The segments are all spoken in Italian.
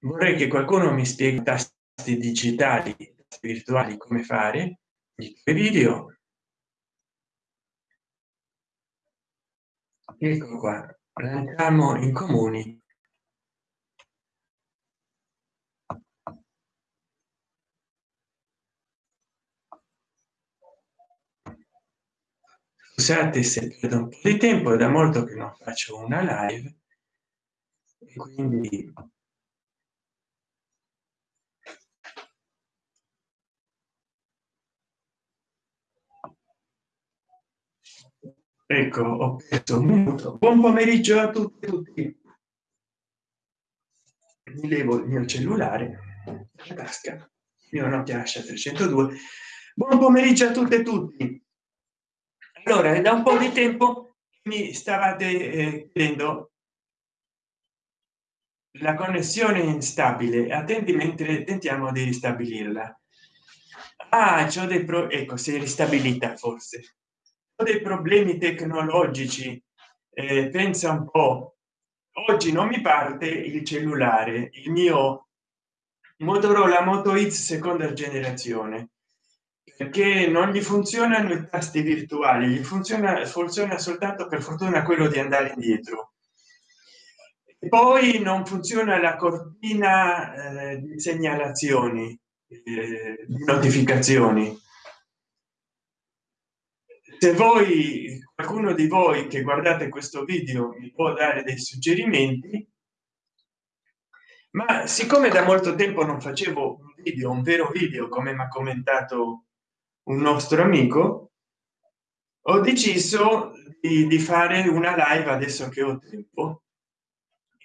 vorrei che qualcuno mi spieghi tasti digitali virtuali come fare i video. Ecco qua entriamo in comuni. Scusate se perdo un po di tempo è da molto che non faccio una live e quindi ecco ho perso un minuto. Buon pomeriggio a tutti, tutti. mi levo il mio cellulare la tasca mio nokia 302 buon pomeriggio a tutte e tutti. Allora è da un po di tempo mi stavate eh, chiedendo la connessione instabile. Attenti mentre tentiamo di ristabilirla ah c'ho dei pro ecco si è ristabilita forse dei problemi tecnologici. Eh, pensa un po. Oggi non mi parte il cellulare il mio motorola moto x seconda generazione perché non gli funzionano i tasti virtuali gli funziona funziona soltanto per fortuna quello di andare indietro. E poi non funziona la cortina eh, di segnalazioni eh, notificazioni se voi qualcuno di voi che guardate questo video mi può dare dei suggerimenti ma siccome da molto tempo non facevo un video un vero video come mi ha commentato un nostro amico ho deciso di, di fare una live adesso che ho tempo.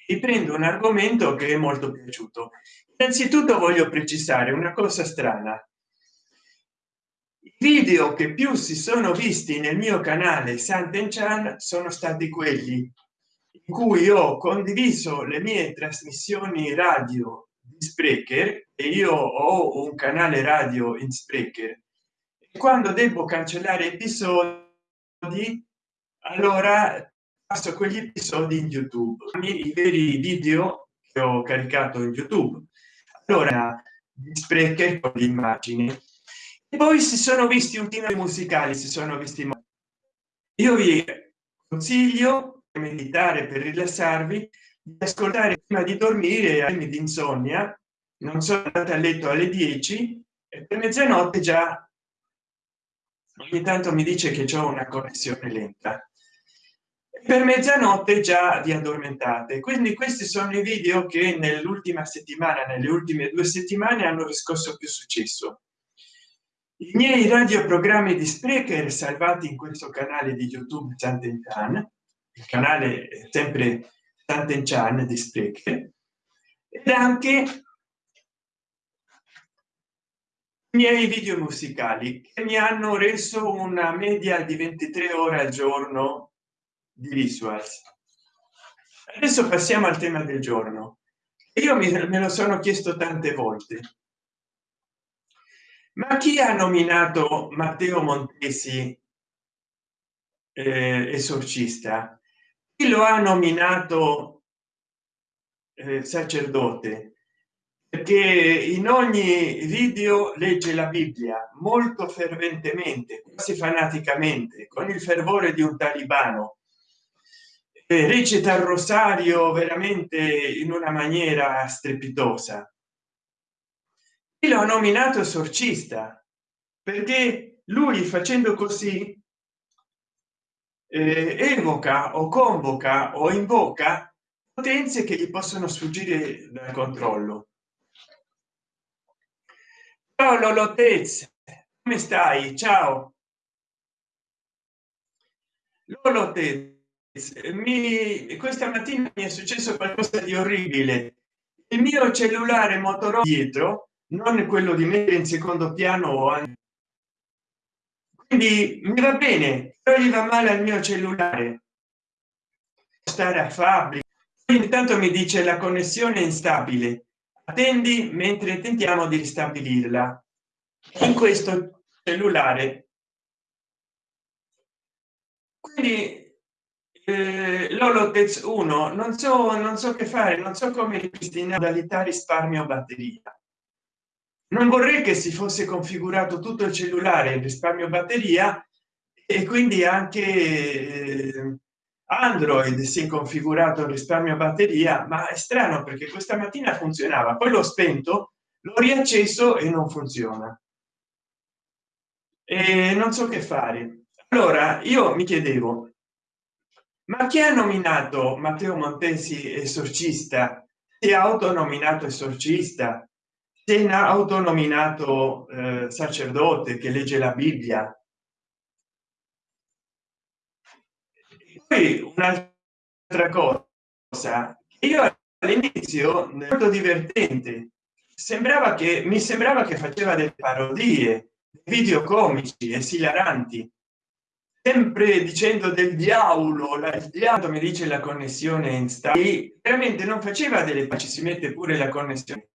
E prendo un argomento che è molto piaciuto. Innanzitutto voglio precisare una cosa strana video che più si sono visti nel mio canale Sant'Enchan sono stati quelli in cui ho condiviso le mie trasmissioni radio di Sprecher e io ho un canale radio in Sprecher. Quando devo cancellare episodi allora passo quegli episodi in youtube i veri video che ho caricato in youtube. Allora sprecher con l'immagine poi si sono visti ultimi musicali si sono visti io vi consiglio di meditare per rilassarvi di ascoltare prima di dormire a di insonnia. Non sono andata a letto alle 10 e per mezzanotte già ogni tanto mi dice che c'è una connessione lenta. Per mezzanotte già vi addormentate. Quindi questi sono i video che nell'ultima settimana nelle ultime due settimane hanno riscosso più successo i miei radioprogrammi di sprecher salvati in questo canale di youtube Sant'Enchan, il canale sempre Sant'Enchan di sprecher ed anche miei video musicali che mi hanno reso una media di 23 ore al giorno di visuals. Adesso passiamo al tema del giorno. Io me lo sono chiesto tante volte ma chi ha nominato matteo montesi eh, esorcista? Chi lo ha nominato eh, sacerdote? Perché in ogni video legge la bibbia molto ferventemente quasi fanaticamente con il fervore di un talibano. Eh, recita il rosario veramente in una maniera strepitosa l'ho nominato esorcista perché lui facendo così eh, evoca o convoca o invoca potenze che gli possono sfuggire dal controllo. Ciao lolotez come stai? Ciao. Lolotez mi questa mattina mi è successo qualcosa di orribile. Il mio cellulare motorola dietro non quello di mettere in secondo piano quindi mi va bene però gli va male al mio cellulare. Stare a fabbrica. Intanto mi dice la connessione instabile. Attendi mentre tentiamo di ristabilirla. In questo cellulare. Quindi eh, l'olotez 1 non so non so che fare non so come ripristinare modalità risparmio batteria non vorrei che si fosse configurato tutto il cellulare il risparmio batteria e quindi anche eh, android si è configurato il risparmio batteria ma è strano perché questa mattina funzionava poi l'ho spento l'ho riacceso e non funziona. E non so che fare. Allora io mi chiedevo ma chi ha nominato matteo montesi esorcista? Si è autonominato esorcista se ha autonominato eh, sacerdote che legge la bibbia. Poi un'altra cosa io all'inizio molto divertente sembrava che mi sembrava che faceva delle parodie video comici esilaranti sempre dicendo del diavolo la, il diavolo mi dice la connessione in sta veramente non faceva delle ci si mette pure la connessione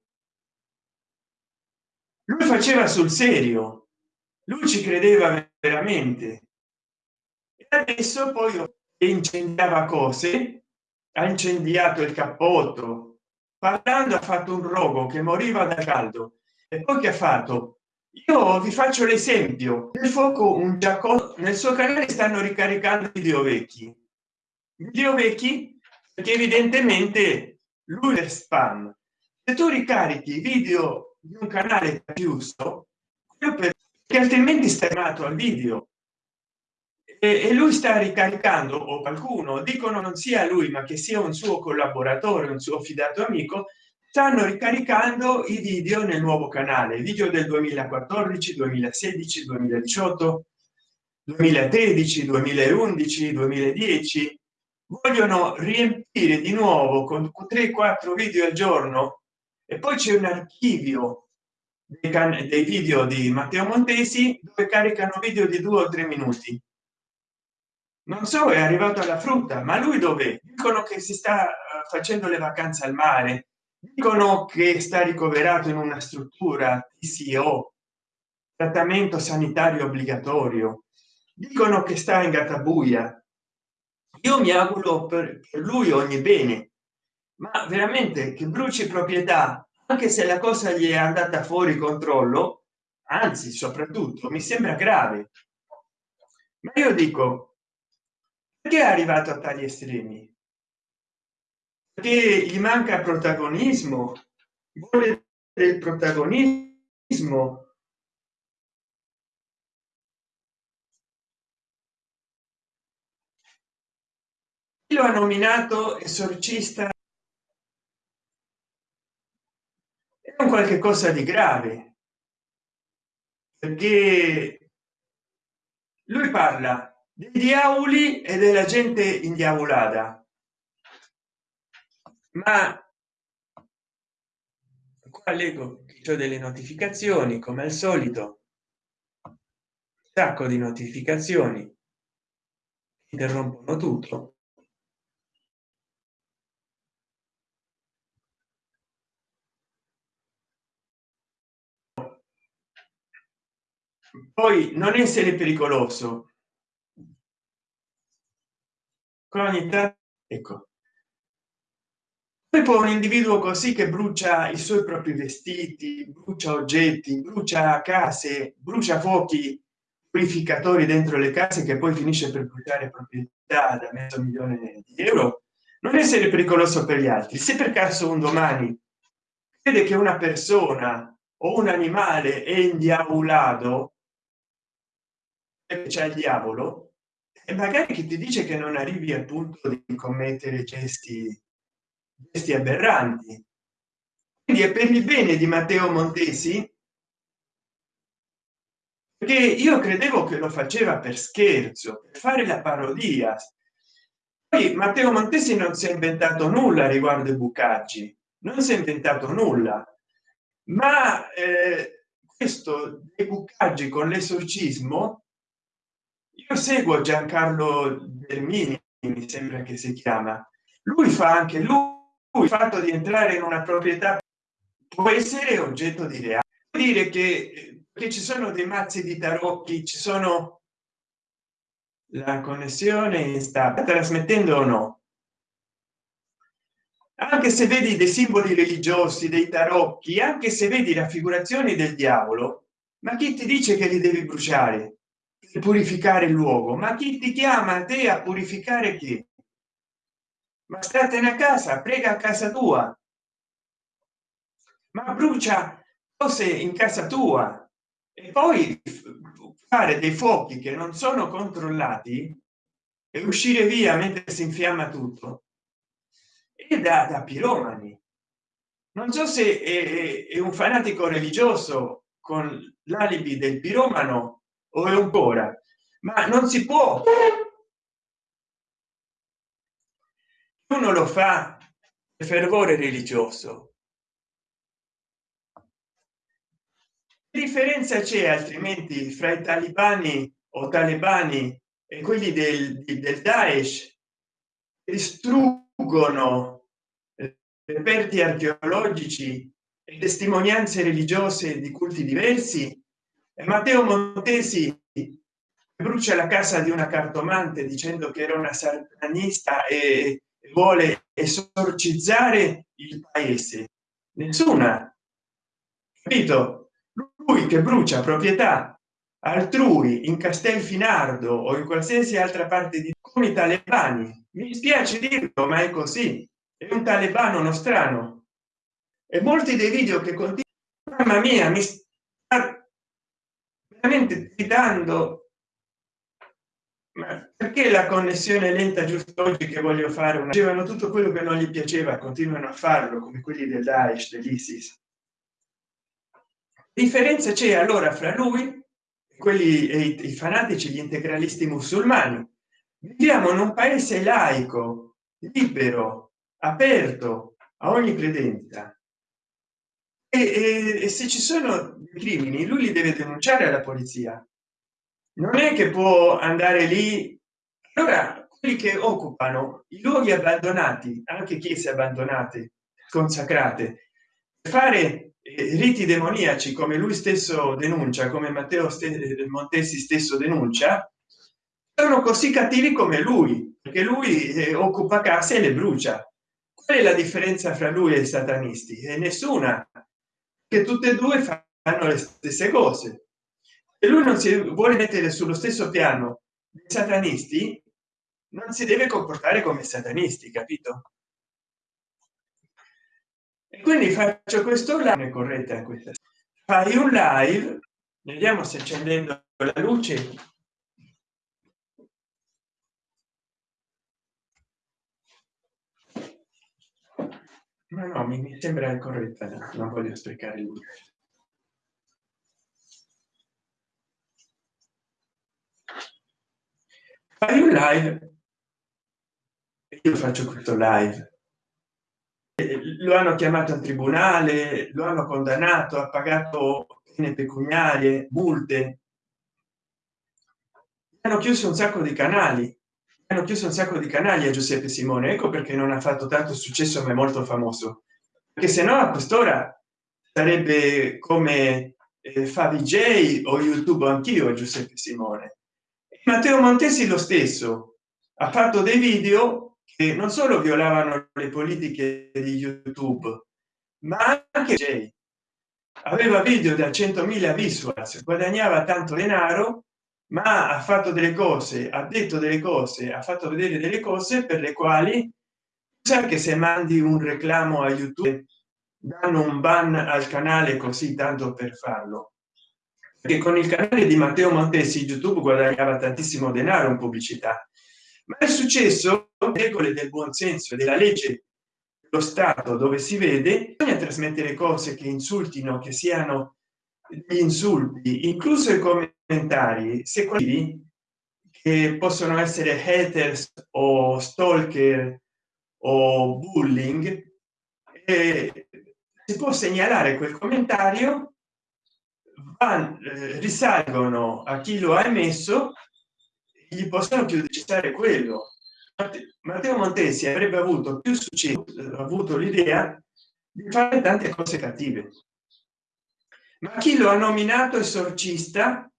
lui faceva sul serio. Lui ci credeva veramente. E adesso poi incendiava cose ha incendiato il cappotto. Parlando ha fatto un rogo che moriva da caldo. E poi che ha fatto? Io vi faccio l'esempio. Del fuoco un giacomo nel suo canale stanno ricaricando video vecchi video vecchi perché evidentemente lui è spam. Se tu ricarichi video di un canale chiuso perché altrimenti stai armato al video. E lui sta ricaricando o qualcuno dicono non sia lui ma che sia un suo collaboratore un suo fidato amico stanno ricaricando i video nel nuovo canale video del 2014 2016 2018 2013 2011 2010 vogliono riempire di nuovo con 3 4 video al giorno e poi c'è un archivio dei, video di matteo montesi dove caricano video di due o tre minuti. Non so è arrivato alla frutta ma lui dove? Dicono che si sta eh, facendo le vacanze al mare. Dicono che sta ricoverato in una struttura TCO trattamento sanitario obbligatorio. Dicono che sta in gattabuia. Io mi auguro per lui ogni bene ma veramente che bruci proprietà anche se la cosa gli è andata fuori controllo anzi soprattutto mi sembra grave. Ma io dico perché è arrivato a tali estremi? Perché gli manca protagonismo? Vuole del protagonismo? Lo ha nominato esorcista è un qualche cosa di grave. Perché lui parla dei diavoli e della gente indiavolata. Ma qua leggo ho delle notificazioni come al solito. Sacco di notificazioni. Interrompono tutto poi non essere pericoloso. Ogni ecco. Poi un individuo così che brucia i suoi propri vestiti brucia oggetti brucia case brucia fuochi purificatori dentro le case che poi finisce per bruciare proprietà da mezzo milione di euro. Non essere pericoloso per gli altri. Se per caso un domani crede che una persona o un animale è indiavolato c'è il diavolo e magari chi ti dice che non arrivi al punto di commettere gesti gesti aberranti. Quindi è per il bene di matteo montesi perché io credevo che lo faceva per scherzo per fare la parodia. Poi matteo montesi non si è inventato nulla riguardo i bucaggi non si è inventato nulla. Ma eh, questo dei bucaggi con l'esorcismo io seguo giancarlo Dermini mi sembra che si chiama. Lui fa anche lui il fatto di entrare in una proprietà può essere oggetto di reato. Dire che, che ci sono dei mazzi di tarocchi ci sono la connessione sta trasmettendo o no. Anche se vedi dei simboli religiosi dei tarocchi anche se vedi raffigurazioni del diavolo ma chi ti dice che li devi bruciare per purificare il luogo. Ma chi ti chiama a te a purificare chi? Ma statene a casa prega a casa tua. Ma brucia cose in casa tua. E poi fare dei fuochi che non sono controllati e uscire via mentre si infiamma tutto. E da, da piromani. Non so se è, è un fanatico religioso con l'alibi del piromano o ancora? Ma non si può. Uno lo fa per fervore religioso. Differenza c'è altrimenti fra i talibani o talebani e quelli del, del daesh? Distruggono reperti archeologici e testimonianze religiose di culti diversi matteo montesi brucia la casa di una cartomante dicendo che era una satanista e vuole esorcizzare il paese. Nessuna. Capito? Lui che brucia proprietà altrui in castelfinardo o in qualsiasi altra parte di come i talebani. Mi spiace dirlo ma è così. È un talebano nostrano. E molti dei video che continua mamma mia mi veramente citando ma perché la connessione lenta giusto oggi che voglio fare? Una dicevano tutto quello che non gli piaceva continuano a farlo come quelli del daesh dell'isis. Differenza c'è allora fra lui quelli i, i fanatici gli integralisti musulmani. Viviamo in un paese laico libero aperto a ogni credenza e, e, e se ci sono crimini lui li deve denunciare alla polizia. Non è che può andare lì. Allora quelli che occupano i luoghi abbandonati anche chiese abbandonate consacrate fare riti demoniaci come lui stesso denuncia come matteo montesi stesso denuncia sono così cattivi come lui perché lui eh, occupa case e le brucia. Qual è la differenza fra lui e i satanisti? E nessuna che tutte e due fanno le stesse cose. E lui non si vuole mettere sullo stesso piano dei satanisti non si deve comportare come satanisti capito? E quindi faccio questo live corretta questa. Fai un live vediamo se accendendo la luce ma no mi, sembra corretta non voglio sprecare il fai un live. Io faccio questo live. Lo hanno chiamato al tribunale lo hanno condannato ha pagato pene pecuniarie multe. Hanno chiuso un sacco di canali hanno chiuso un sacco di canali a giuseppe simone ecco perché non ha fatto tanto successo ma è molto famoso. Perché se no a quest'ora sarebbe come eh, fa vj o youtube anch'io giuseppe simone. Matteo montesi lo stesso. Ha fatto dei video che non solo violavano le politiche di youtube ma anche aveva video da 100.000 visuals guadagnava tanto denaro ma ha fatto delle cose ha detto delle cose ha fatto vedere delle cose per le quali sa che se mandi un reclamo a youtube danno un ban al canale così tanto per farlo. Perché con il canale di matteo montesi youtube guadagnava tantissimo denaro in pubblicità. Ma è successo regole del buon senso e della legge lo stato dove si vede bisogna trasmettere cose che insultino che siano gli insulti incluso i commentari se quelli che possono essere haters o stalker o bullying eh, si può segnalare quel commentario van, eh, risalgono a chi lo ha emesso gli possono più decidere quello. Matteo montesi avrebbe avuto più successo avuto l'idea di fare tante cose cattive ma chi lo ha nominato esorcista?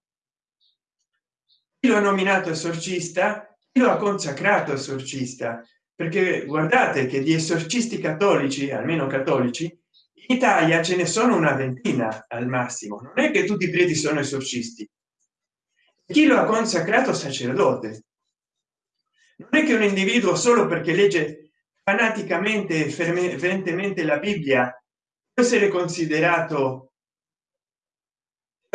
Chi lo ha nominato esorcista? Lo ha consacrato esorcista? Perché guardate che di esorcisti cattolici almeno cattolici in italia ce ne sono una ventina al massimo. Non è che tutti i preti sono esorcisti. Chi lo ha consacrato sacerdote? Non è che un individuo solo perché legge fanaticamente ferventemente la bibbia può essere considerato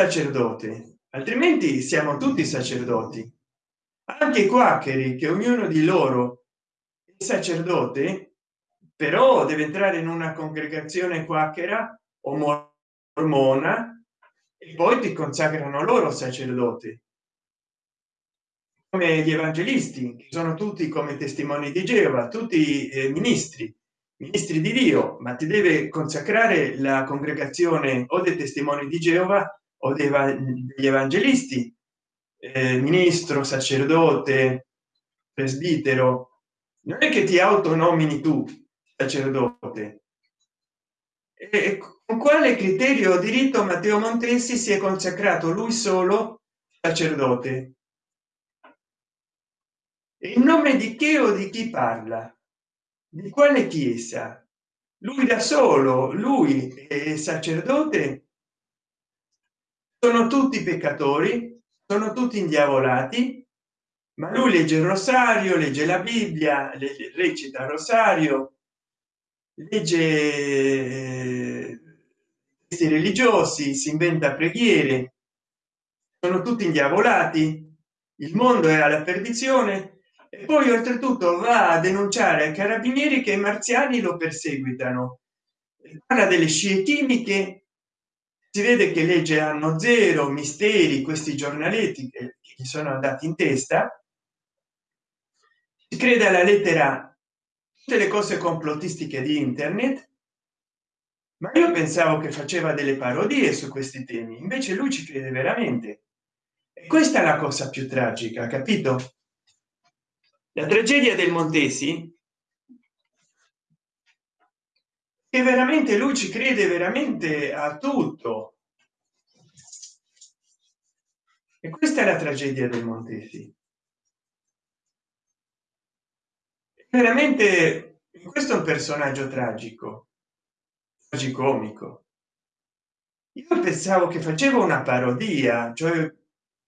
sacerdote altrimenti siamo tutti sacerdoti. Anche quaccheri che ognuno di loro è sacerdote però deve entrare in una congregazione quacchera o mormona e poi ti consacrano loro sacerdote come gli evangelisti che sono tutti come testimoni di geova tutti eh, ministri ministri di dio ma ti deve consacrare la congregazione o dei testimoni di geova o degli evangelisti eh, ministro sacerdote presbitero. Non è che ti autonomini tu sacerdote. E con quale criterio diritto matteo montesi si è consacrato lui solo sacerdote? In nome di che o di chi parla? Di quale chiesa? Lui da solo lui è sacerdote sono tutti peccatori sono tutti indiavolati ma lui legge il rosario legge la bibbia recita il rosario legge eh, questi religiosi si inventa preghiere. Sono tutti indiavolati. Il mondo è alla perdizione. E poi oltretutto va a denunciare ai carabinieri che i marziani lo perseguitano. Parla delle scie chimiche si vede che legge hanno zero misteri questi giornaletti che gli sono andati in testa. Si crede alla lettera tutte le cose complottistiche di internet. Ma io pensavo che faceva delle parodie su questi temi invece lui ci crede veramente. E questa è la cosa più tragica capito? La tragedia del montesi e veramente lui ci crede veramente a tutto. E questa è la tragedia del montesi veramente questo è un personaggio tragico tragicomico. Io pensavo che facevo una parodia cioè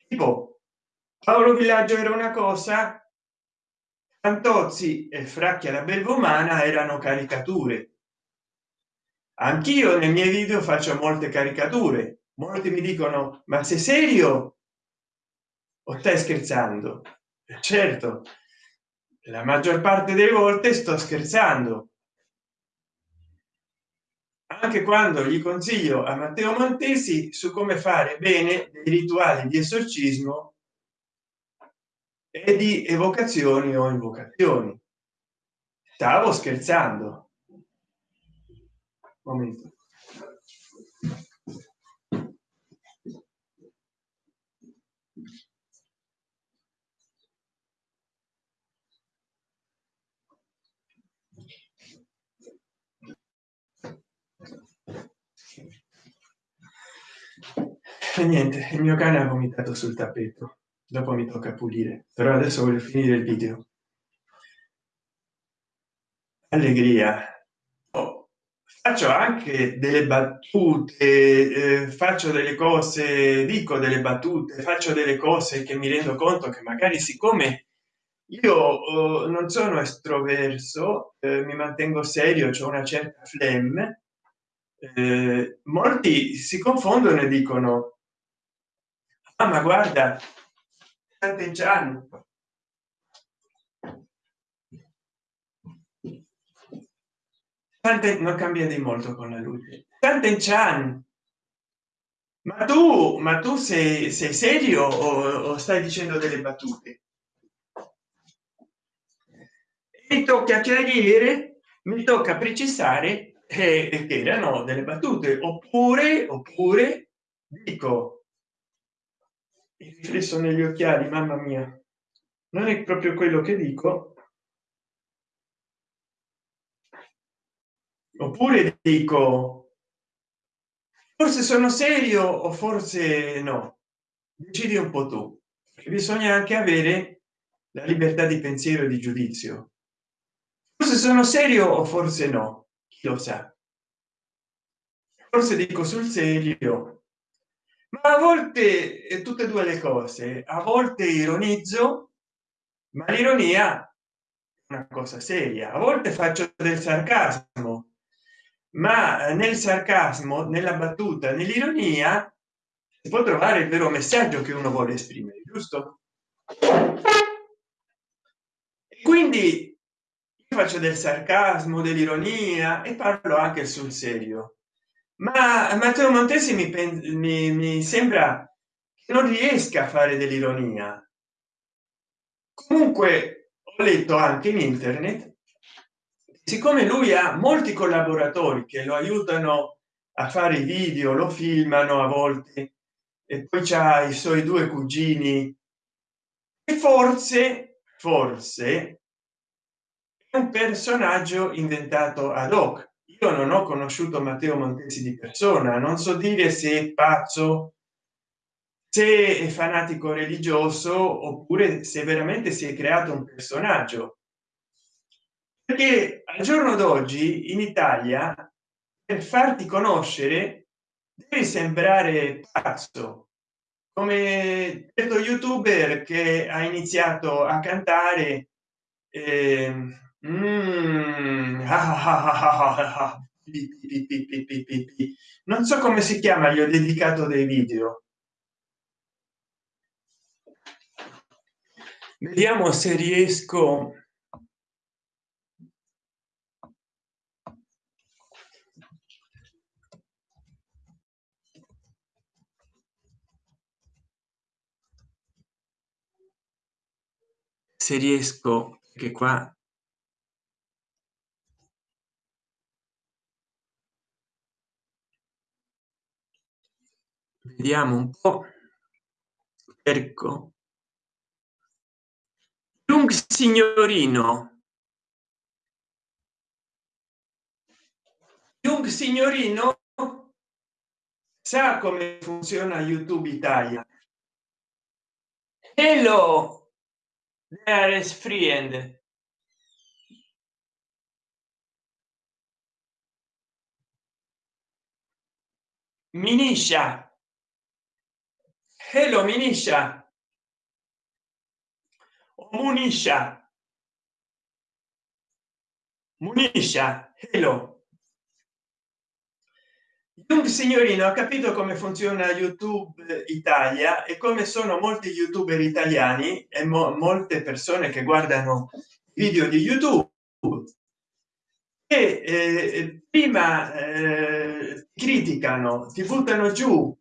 tipo paolo villaggio era una cosa Fantozzi e Fracchia la Belvomana erano caricature. Anch'io nei miei video faccio molte caricature. Molti mi dicono: "Ma sei serio? O stai scherzando?" Certo, la maggior parte delle volte sto scherzando. Anche quando gli consiglio a Matteo Montesi su come fare bene dei rituali di esorcismo e di evocazioni o invocazioni stavo scherzando momento. E niente il mio cane ha vomitato sul tappeto. Dopo mi tocca pulire. Però adesso voglio finire il video. Allegria faccio anche delle battute eh, faccio delle cose dico delle battute faccio delle cose che mi rendo conto che magari siccome io oh, non sono estroverso eh, mi mantengo serio c'è una certa flemme eh, molti si confondono e dicono ah, ma guarda. Tante, non cambia di molto con la luce. Sant'Egiano. Ma tu, ma tu sei, sei serio o, o stai dicendo delle battute? Mi tocca chiarire, mi tocca precisare eh, che erano delle battute oppure oppure dico il riflesso negli occhiali mamma mia non è proprio quello che dico oppure dico forse sono serio o forse no? Decidi un po tu. Bisogna anche avere la libertà di pensiero e di giudizio. Forse sono serio o forse no? Chi lo sa? Forse dico sul serio ma a volte è tutte e due le cose a volte ironizzo ma l'ironia è una cosa seria. A volte faccio del sarcasmo ma nel sarcasmo nella battuta nell'ironia si può trovare il vero messaggio che uno vuole esprimere giusto? Quindi faccio del sarcasmo dell'ironia e parlo anche sul serio. Ma matteo montesi mi, mi, mi sembra che non riesca a fare dell'ironia. Comunque ho letto anche in internet siccome lui ha molti collaboratori che lo aiutano a fare i video lo filmano a volte e poi c'ha i suoi due cugini e forse forse è un personaggio inventato ad hoc. Io non ho conosciuto matteo montesi di persona non so dire se è pazzo se è fanatico religioso oppure se veramente si è creato un personaggio perché al giorno d'oggi in italia per farti conoscere devi sembrare pazzo. Come detto youtuber che ha iniziato a cantare non so come si chiama gli ho dedicato dei video. Vediamo se riesco se riesco che qua vediamo un po ecco un signorino. Un signorino? Sa come funziona youtube italia? Hello there is friend miniscia hello miniscia Munisha. Munisha, hello. Signorino ha capito come funziona youtube italia e come sono molti youtuber italiani e mo molte persone che guardano video di youtube e eh, prima eh, criticano ti buttano giù.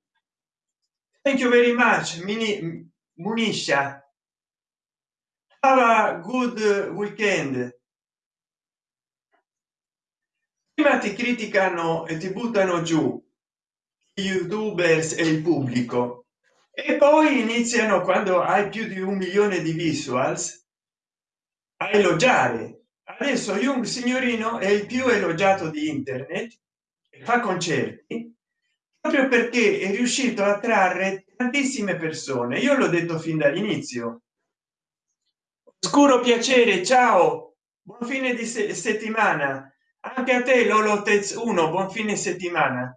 Thank you very much mini muniscia have a good weekend prima ti criticano e ti buttano giù youtubers e il pubblico. E poi iniziano quando hai più di un milione di visuals a elogiare. Adesso young signorino è il più elogiato di internet fa concerti proprio perché è riuscito a trarre tantissime persone. Io l'ho detto fin dall'inizio. Scuro piacere ciao buon fine di se settimana anche a te lolotez 1 buon fine settimana.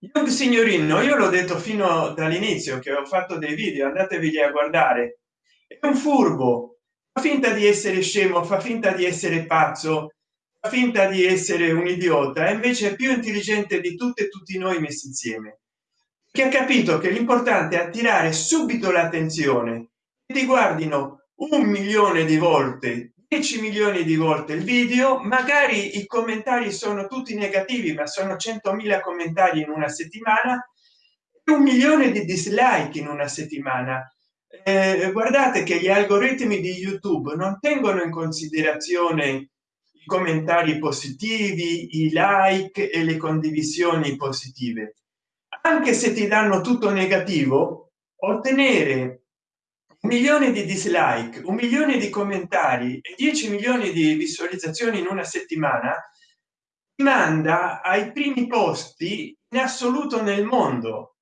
Young signorino io l'ho detto fino dall'inizio che ho fatto dei video andatevi a guardare. È un furbo fa finta di essere scemo fa finta di essere pazzo fa finta di essere un idiota e invece è più intelligente di tutte e tutti noi messi insieme. Che ha capito che l'importante è attirare subito l'attenzione. Ti guardino un milione di volte 10 milioni di volte il video magari i commentari sono tutti negativi ma sono 100.000 commentari in una settimana un milione di dislike in una settimana. Eh, guardate che gli algoritmi di youtube non tengono in considerazione i commentari positivi i like e le condivisioni positive. Anche se ti danno tutto negativo ottenere un milione di dislike un milione di commentari e 10 milioni di visualizzazioni in una settimana manda ai primi posti in assoluto nel mondo.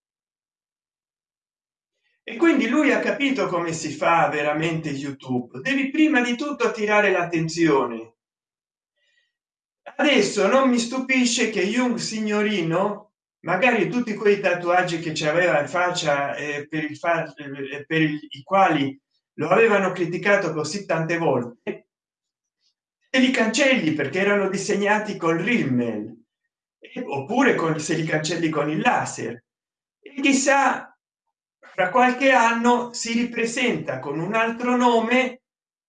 E quindi lui ha capito come si fa veramente youtube. Devi prima di tutto attirare l'attenzione. Adesso non mi stupisce che Jung signorino magari tutti quei tatuaggi che ci aveva in faccia eh, per il fa eh, per i quali lo avevano criticato così tante volte e li cancelli perché erano disegnati col rimmel oppure con se li cancelli con il laser. E chissà fra qualche anno si ripresenta con un altro nome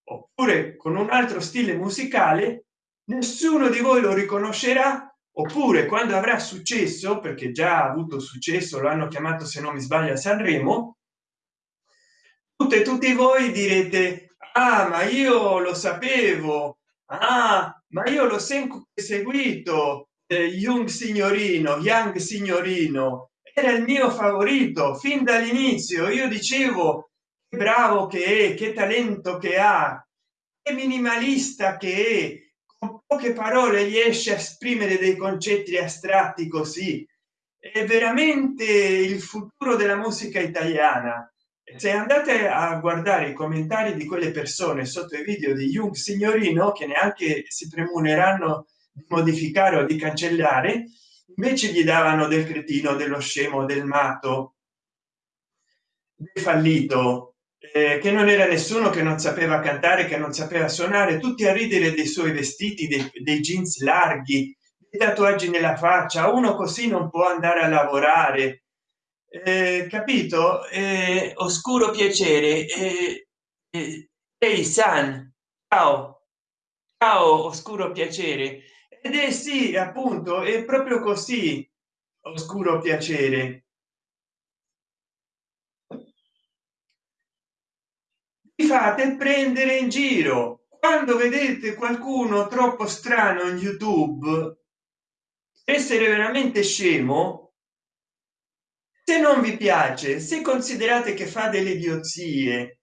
oppure con un altro stile musicale nessuno di voi lo riconoscerà oppure quando avrà successo perché già ha avuto successo lo hanno chiamato se non mi sbaglio a sanremo tutte tutti voi direte ah ma io lo sapevo ah ma io l'ho sempre seguito eh, young signorino young signorino era il mio favorito fin dall'inizio io dicevo bravo che è che talento che ha che minimalista che è poche parole riesce a esprimere dei concetti astratti così. È veramente il futuro della musica italiana. Se andate a guardare i commentari di quelle persone sotto i video di Jung signorino che neanche si premuneranno di modificare o di cancellare invece gli davano del cretino dello scemo del matto del fallito eh, che non era nessuno che non sapeva cantare che non sapeva suonare tutti a ridere dei suoi vestiti dei, dei jeans larghi dei tatuaggi nella faccia. Uno così non può andare a lavorare. Eh, capito? Eh, oscuro piacere. Eh, eh, ehi san. Ciao. Ciao oscuro piacere. Ed è sì appunto è proprio così oscuro piacere fate prendere in giro. Quando vedete qualcuno troppo strano in youtube essere veramente scemo se non vi piace se considerate che fa delle idiozie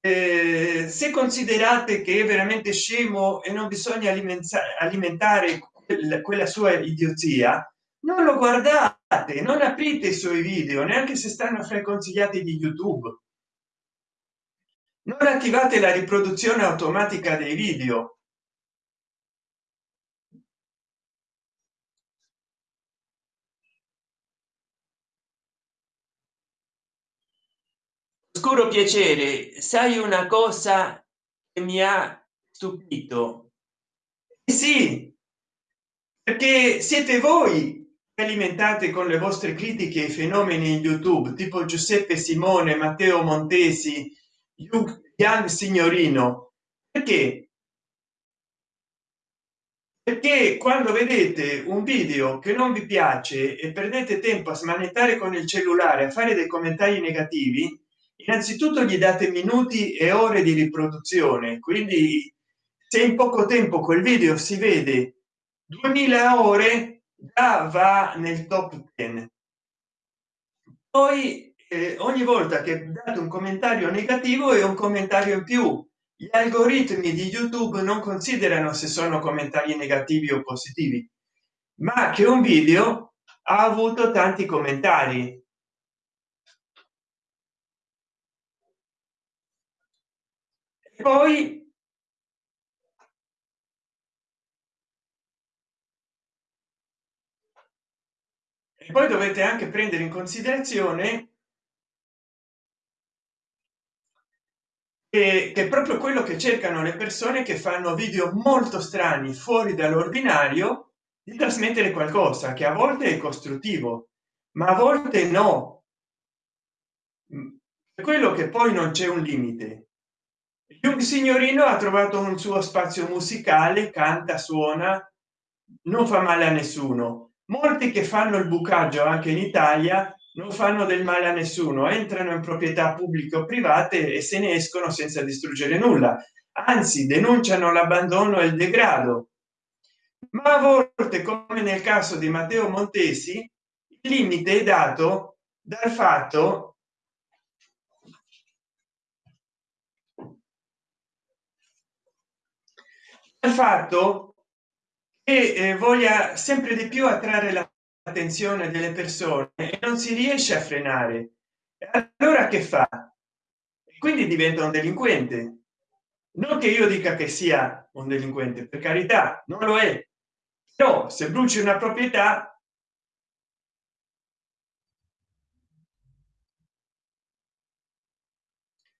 eh, se considerate che è veramente scemo e non bisogna alimentare alimentare quella sua idiozia non lo guardate non aprite i suoi video neanche se stanno fra i consigliati di youtube non attivate la riproduzione automatica dei video. Oscuro piacere sai una cosa che mi ha stupito? Eh sì perché siete voi alimentate con le vostre critiche i fenomeni in youtube tipo giuseppe simone matteo montesi Young signorino. Perché? Perché quando vedete un video che non vi piace e perdete tempo a smanettare con il cellulare a fare dei commentari negativi innanzitutto gli date minuti e ore di riproduzione. Quindi se in poco tempo quel video si vede 2000 ore già va nel top 10 poi eh, ogni volta che date un commentario negativo è un commentario in più. Gli algoritmi di youtube non considerano se sono commentari negativi o positivi ma che un video ha avuto tanti commentari. E poi e poi dovete anche prendere in considerazione che è proprio quello che cercano le persone che fanno video molto strani fuori dall'ordinario di trasmettere qualcosa che a volte è costruttivo ma a volte no. Per quello che poi non c'è un limite. Un signorino ha trovato un suo spazio musicale canta suona non fa male a nessuno. Molti che fanno il bucaggio anche in italia non fanno del male a nessuno entrano in proprietà pubbliche o private e se ne escono senza distruggere nulla. Anzi denunciano l'abbandono e il degrado. Ma a volte come nel caso di matteo montesi il limite è dato dal fatto dal fatto che eh, voglia sempre di più attrarre la attenzione delle persone e non si riesce a frenare. Allora che fa? Quindi diventa un delinquente. Non che io dica che sia un delinquente per carità non lo è. Però se bruci una proprietà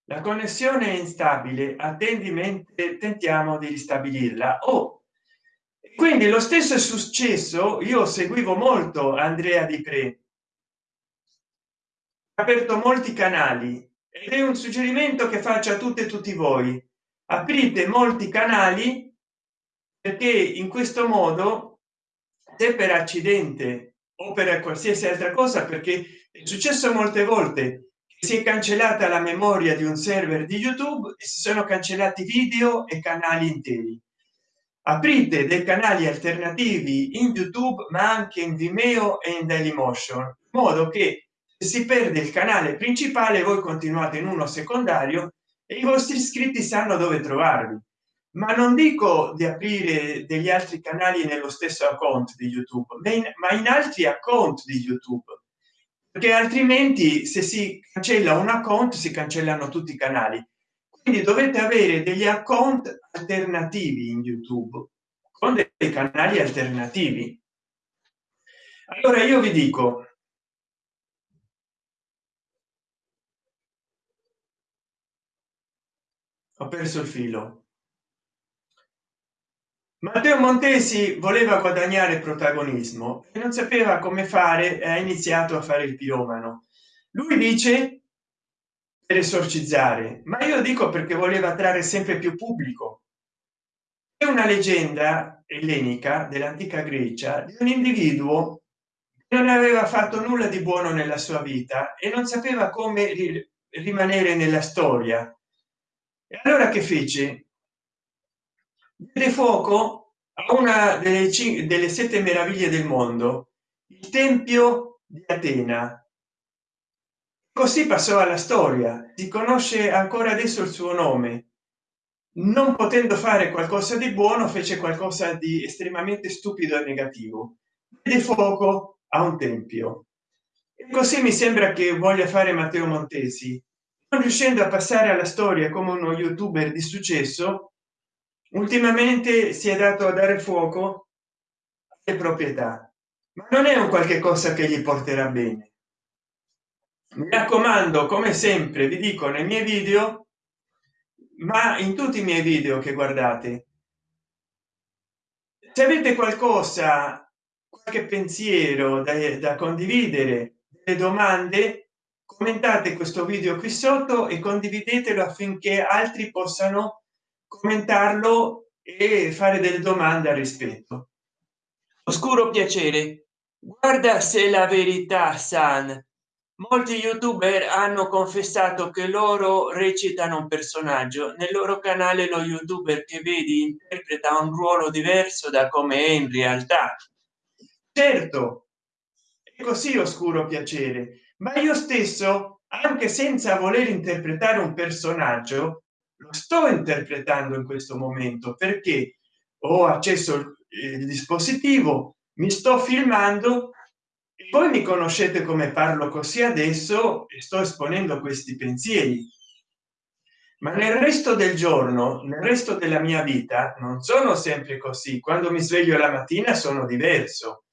la connessione è instabile attendimento tentiamo di ristabilirla. O quindi lo stesso è successo io seguivo molto andrea di pre. Aperto molti canali ed è un suggerimento che faccio a tutte e tutti voi. Aprite molti canali perché in questo modo se per accidente o per qualsiasi altra cosa perché è successo molte volte che si è cancellata la memoria di un server di youtube e si sono cancellati video e canali interi aprite dei canali alternativi in youtube ma anche in vimeo e in dailymotion in modo che si perde il canale principale voi continuate in uno secondario e i vostri iscritti sanno dove trovarvi. Ma non dico di aprire degli altri canali nello stesso account di youtube ma in altri account di youtube perché altrimenti se si cancella un account si cancellano tutti i canali quindi dovete avere degli account alternativi in youtube con dei canali alternativi. Allora io vi dico ho perso il filo. Matteo montesi voleva guadagnare protagonismo e non sapeva come fare ha iniziato a fare il piromano. Lui dice per esorcizzare ma io dico perché voleva attrarre sempre più pubblico. È una leggenda ellenica dell'antica grecia di un individuo che non aveva fatto nulla di buono nella sua vita e non sapeva come rimanere nella storia. E allora che fece? Diede fuoco a una delle, delle sette meraviglie del mondo il tempio di atena così passò alla storia. Si conosce ancora adesso il suo nome. Non potendo fare qualcosa di buono fece qualcosa di estremamente stupido e negativo. Di fuoco a un tempio. E così mi sembra che voglia fare matteo montesi. Non riuscendo a passare alla storia come uno youtuber di successo ultimamente si è dato a dare fuoco alle proprietà. Ma non è un qualche cosa che gli porterà bene mi raccomando come sempre vi dico nei miei video ma in tutti i miei video che guardate se avete qualcosa qualche pensiero da, da condividere le domande commentate questo video qui sotto e condividetelo affinché altri possano commentarlo e fare delle domande al rispetto. Oscuro piacere. Guarda se la verità san molti youtuber hanno confessato che loro recitano un personaggio. Nel loro canale lo youtuber che vedi interpreta un ruolo diverso da come è in realtà. Certo è così oscuro piacere ma io stesso anche senza voler interpretare un personaggio lo sto interpretando in questo momento perché ho accesso il dispositivo mi sto filmando voi mi conoscete come parlo così adesso e sto esponendo questi pensieri. Ma nel resto del giorno nel resto della mia vita non sono sempre così. Quando mi sveglio la mattina sono diverso.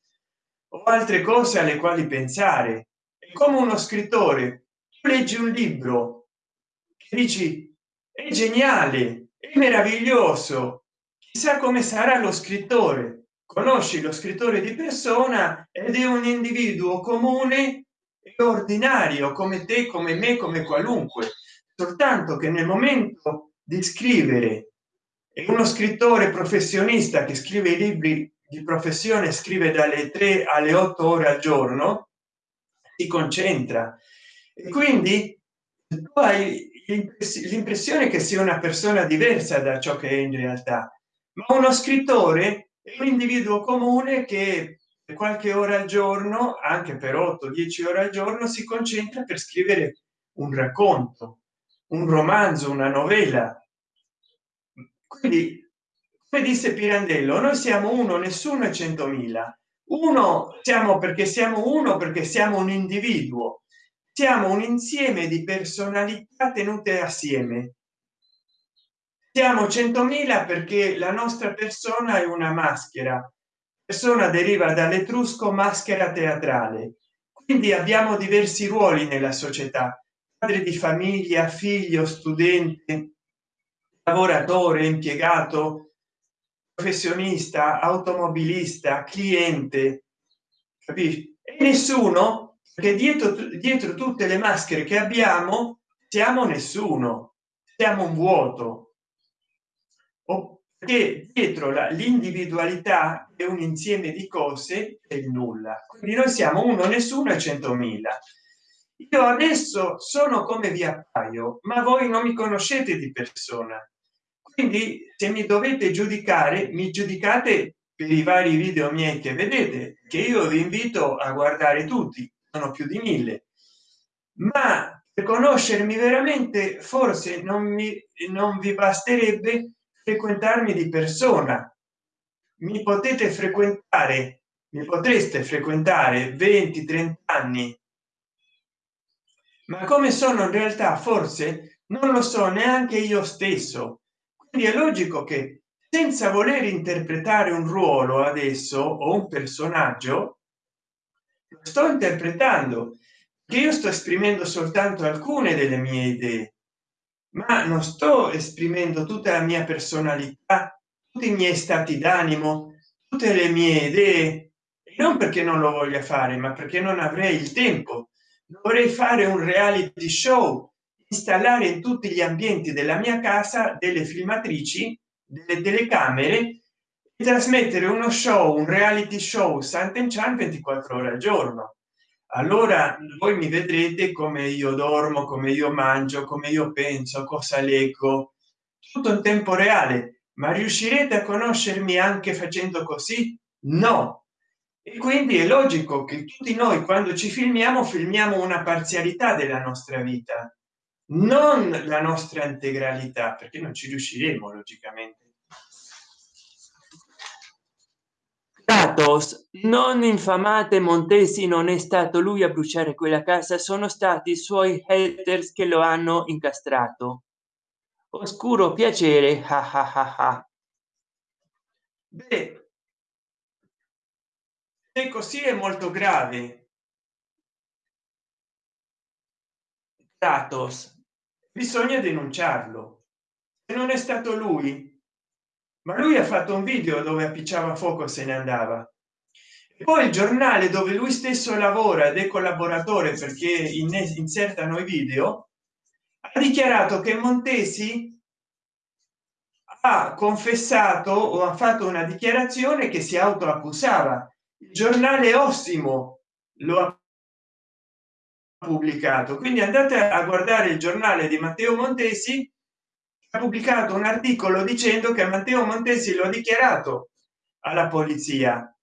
Ho altre cose alle quali pensare. È come uno scrittore. Leggi un libro che dici è geniale è meraviglioso. Chissà come sarà lo scrittore conosci lo scrittore di persona ed è un individuo comune e ordinario come te come me come qualunque. Soltanto che nel momento di scrivere è uno scrittore professionista che scrive i libri di professione scrive dalle 3 alle 8 ore al giorno si concentra. E quindi tu hai l'impressione che sia una persona diversa da ciò che è in realtà ma uno scrittore è un individuo comune che qualche ora al giorno anche per 8 10 ore al giorno si concentra per scrivere un racconto un romanzo una novella. Quindi come disse pirandello noi siamo uno nessuno e centomila. Uno siamo perché siamo uno perché siamo un individuo. Siamo un insieme di personalità tenute assieme siamo 100.000 perché la nostra persona è una maschera. Persona deriva dall'etrusco maschera teatrale. Quindi abbiamo diversi ruoli nella società. Padre di famiglia figlio studente lavoratore impiegato professionista automobilista cliente. Capisci e nessuno che dietro dietro tutte le maschere che abbiamo siamo nessuno. Siamo un vuoto che dietro l'individualità è un insieme di cose e il nulla. Quindi noi siamo uno nessuno e centomila. Io adesso sono come vi appaio ma voi non mi conoscete di persona. Quindi se mi dovete giudicare mi giudicate per i vari video miei che vedete che io vi invito a guardare tutti sono più di mille. Ma per conoscermi veramente forse non mi non vi basterebbe frequentarmi di persona. Mi potete frequentare mi potreste frequentare 20 30 anni. Ma come sono in realtà? Forse non lo so neanche io stesso. Quindi è logico che senza voler interpretare un ruolo adesso o un personaggio sto interpretando che io sto esprimendo soltanto alcune delle mie idee ma non sto esprimendo tutta la mia personalità tutti i miei stati d'animo tutte le mie idee non perché non lo voglia fare ma perché non avrei il tempo. Dovrei fare un reality show installare in tutti gli ambienti della mia casa delle filmatrici delle telecamere e trasmettere uno show un reality show Sant'Enchan 24 ore al giorno allora voi mi vedrete come io dormo come io mangio come io penso cosa leggo. Tutto in tempo reale. Ma riuscirete a conoscermi anche facendo così? No. E quindi è logico che tutti noi quando ci filmiamo filmiamo una parzialità della nostra vita non la nostra integralità perché non ci riusciremo logicamente Kratos, non infamate Montesi, non è stato lui a bruciare quella casa, sono stati i suoi haters che lo hanno incastrato. Oscuro piacere, ah ah ah. Beh, se così è molto grave. Kratos, bisogna denunciarlo. Se non è stato lui, ma lui ha fatto un video dove appicciava fuoco se ne andava. E poi il giornale dove lui stesso lavora ed è collaboratore perché in insertano i video ha dichiarato che montesi ha confessato o ha fatto una dichiarazione che si autoaccusava. Il giornale ossimo lo ha pubblicato. Quindi andate a guardare il giornale di matteo montesi ha pubblicato un articolo dicendo che matteo montesi lo ha dichiarato alla polizia.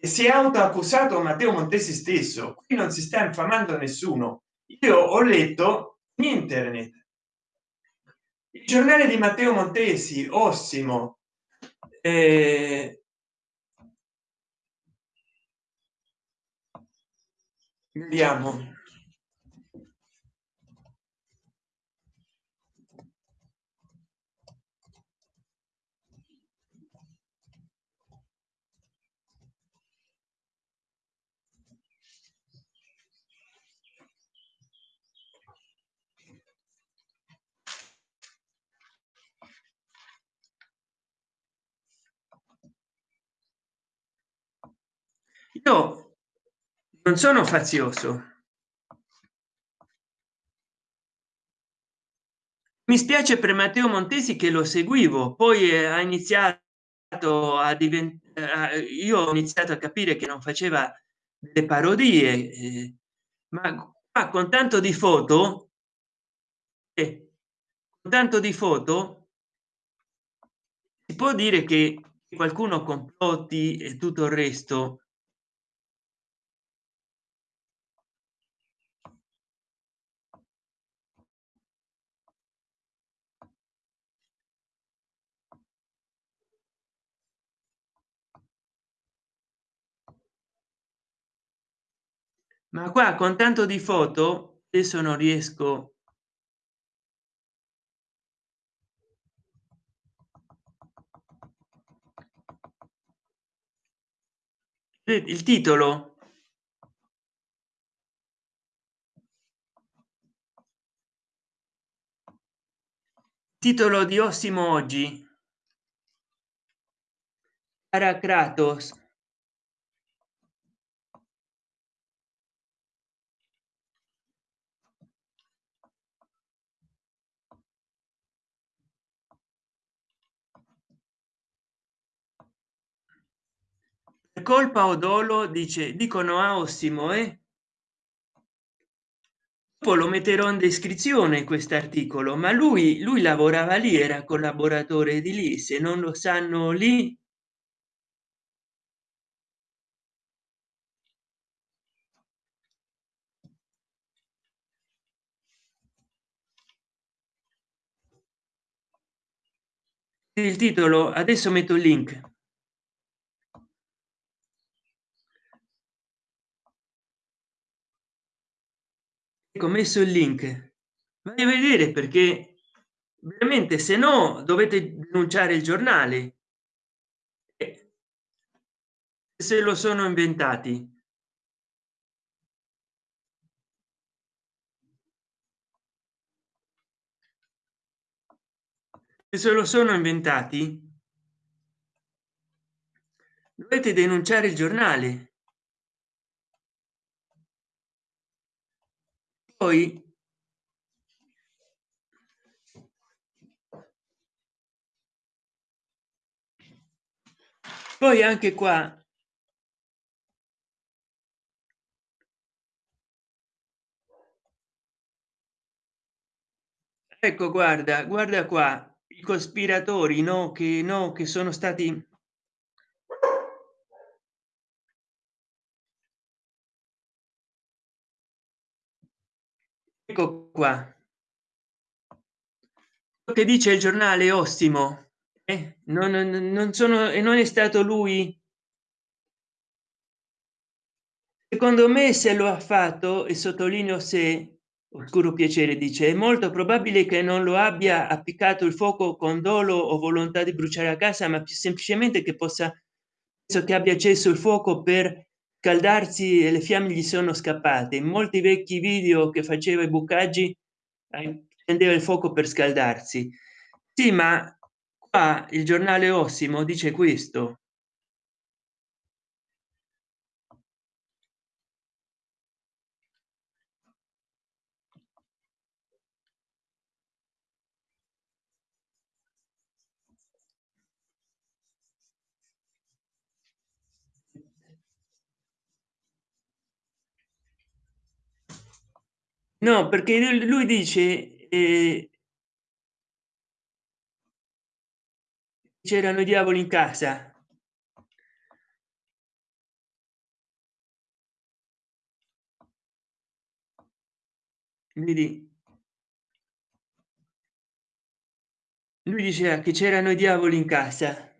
Si è autoaccusato matteo montesi stesso. Qui non si sta infamando nessuno. Io ho letto in internet. Il giornale di matteo montesi ossimo eh, vediamo io non sono fazioso. Mi spiace per matteo montesi che lo seguivo poi ha iniziato a diventare io ho iniziato a capire che non faceva delle parodie eh, ma qua con tanto di foto eh, con tanto di foto si può dire che qualcuno complotti e tutto il resto ma qua con tanto di foto adesso non riesco il titolo. Titolo di ossimo oggi. Para kratos colpa o dolo dice dicono a ossimo eh? poi lo metterò in descrizione quest'articolo ma lui lui lavorava lì era collaboratore di lì se non lo sanno lì il titolo adesso metto il link ecco messo il link. Vai a vedere perché veramente se no dovete denunciare il giornale. Se lo sono inventati. Se lo sono inventati dovete denunciare il giornale poi poi anche qua. Ecco guarda guarda qua i cospiratori no che no che sono stati ecco qua che dice il giornale ossimo eh? non, non sono e non è stato lui secondo me se lo ha fatto e sottolineo se oscuro piacere dice è molto probabile che non lo abbia appiccato il fuoco con dolo o volontà di bruciare a casa ma più semplicemente che possa so che abbia acceso il fuoco per caldarsi e le fiamme gli sono scappate. In molti vecchi video che faceva i bucaggi prendeva il fuoco per scaldarsi. Sì ma qua il giornale ossimo dice questo no perché lui dice eh, c'erano i diavoli in casa. Vedi? Lui diceva che c'erano i diavoli in casa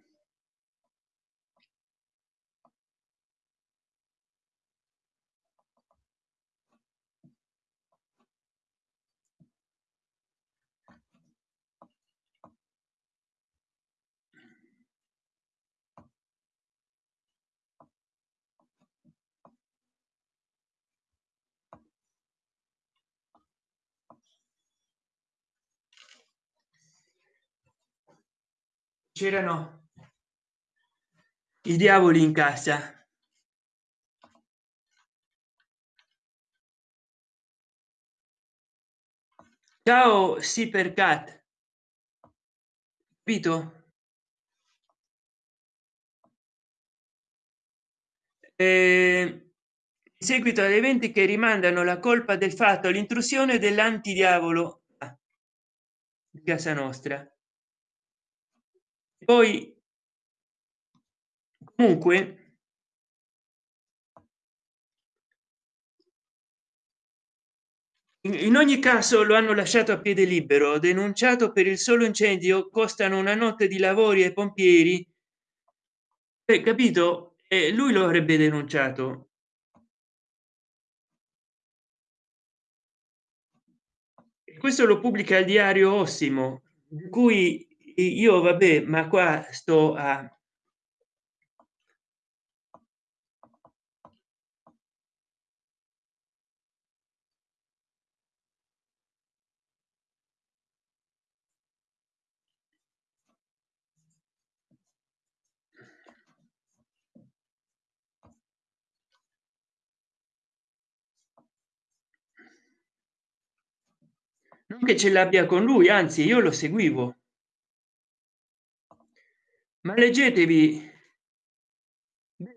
c'erano i diavoli in casa. Ciao sì per cat capito eh, in seguito ad eventi che rimandano la colpa del fatto l'intrusione dell'antidiavolo di casa nostra poi comunque in ogni caso lo hanno lasciato a piede libero denunciato per il solo incendio costano una notte di lavori ai pompieri. Eh, capito? E lui lo avrebbe denunciato. Questo lo pubblica il diario ossimo di cui io vabbè ma qua sto a non che ce l'abbia con lui anzi io lo seguivo ma leggetevi.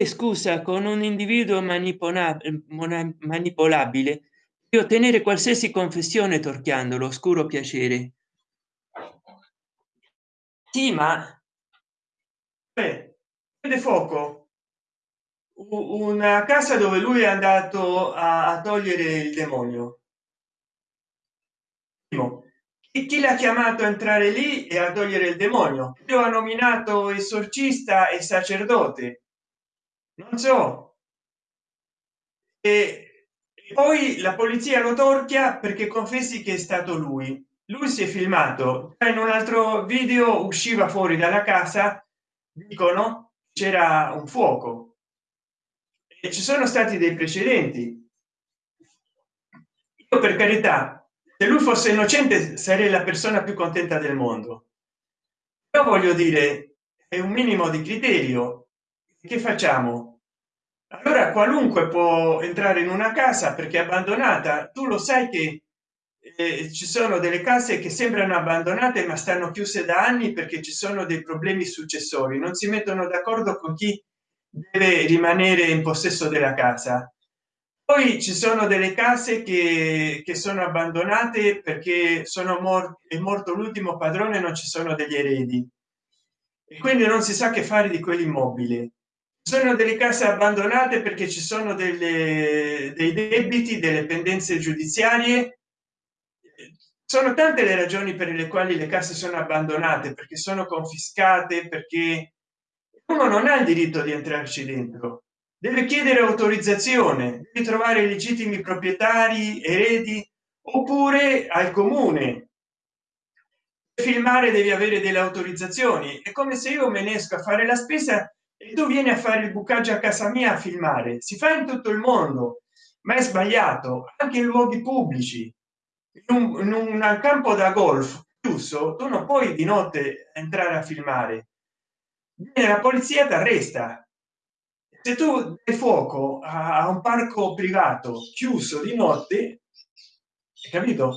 Scusa con un individuo manipolabile manipolabile ottenere qualsiasi confessione torchiandolo oscuro piacere. Sì ma prende fuoco. Una casa dove lui è andato a togliere il demonio e chi l'ha chiamato a entrare lì e a togliere il demonio? Io ha nominato esorcista e sacerdote. Non so. E poi la polizia lo torchia perché confessi che è stato lui. Lui si è filmato. In un altro video usciva fuori dalla casa dicono c'era un fuoco. E ci sono stati dei precedenti. Io per carità se lui fosse innocente sarei la persona più contenta del mondo. Io voglio dire è un minimo di criterio. Che facciamo? Allora qualunque può entrare in una casa perché abbandonata. Tu lo sai che eh, ci sono delle case che sembrano abbandonate ma stanno chiuse da anni perché ci sono dei problemi successori. Non si mettono d'accordo con chi deve rimanere in possesso della casa poi ci sono delle case che, che sono abbandonate perché sono morti è morto l'ultimo padrone non ci sono degli eredi. E quindi non si sa che fare di quell'immobile. Sono delle case abbandonate perché ci sono delle, dei debiti delle pendenze giudiziarie. Sono tante le ragioni per le quali le case sono abbandonate perché sono confiscate perché uno non ha il diritto di entrarci dentro deve chiedere autorizzazione di trovare legittimi proprietari eredi oppure al comune. Filmare devi avere delle autorizzazioni. È come se io me ne esco a fare la spesa e tu vieni a fare il bucaggio a casa mia a filmare. Si fa in tutto il mondo ma è sbagliato anche in luoghi pubblici. In un, in un campo da golf chiuso tu non puoi di notte entrare a filmare. La polizia ti arresta se tu dai fuoco a un parco privato chiuso di notte capito?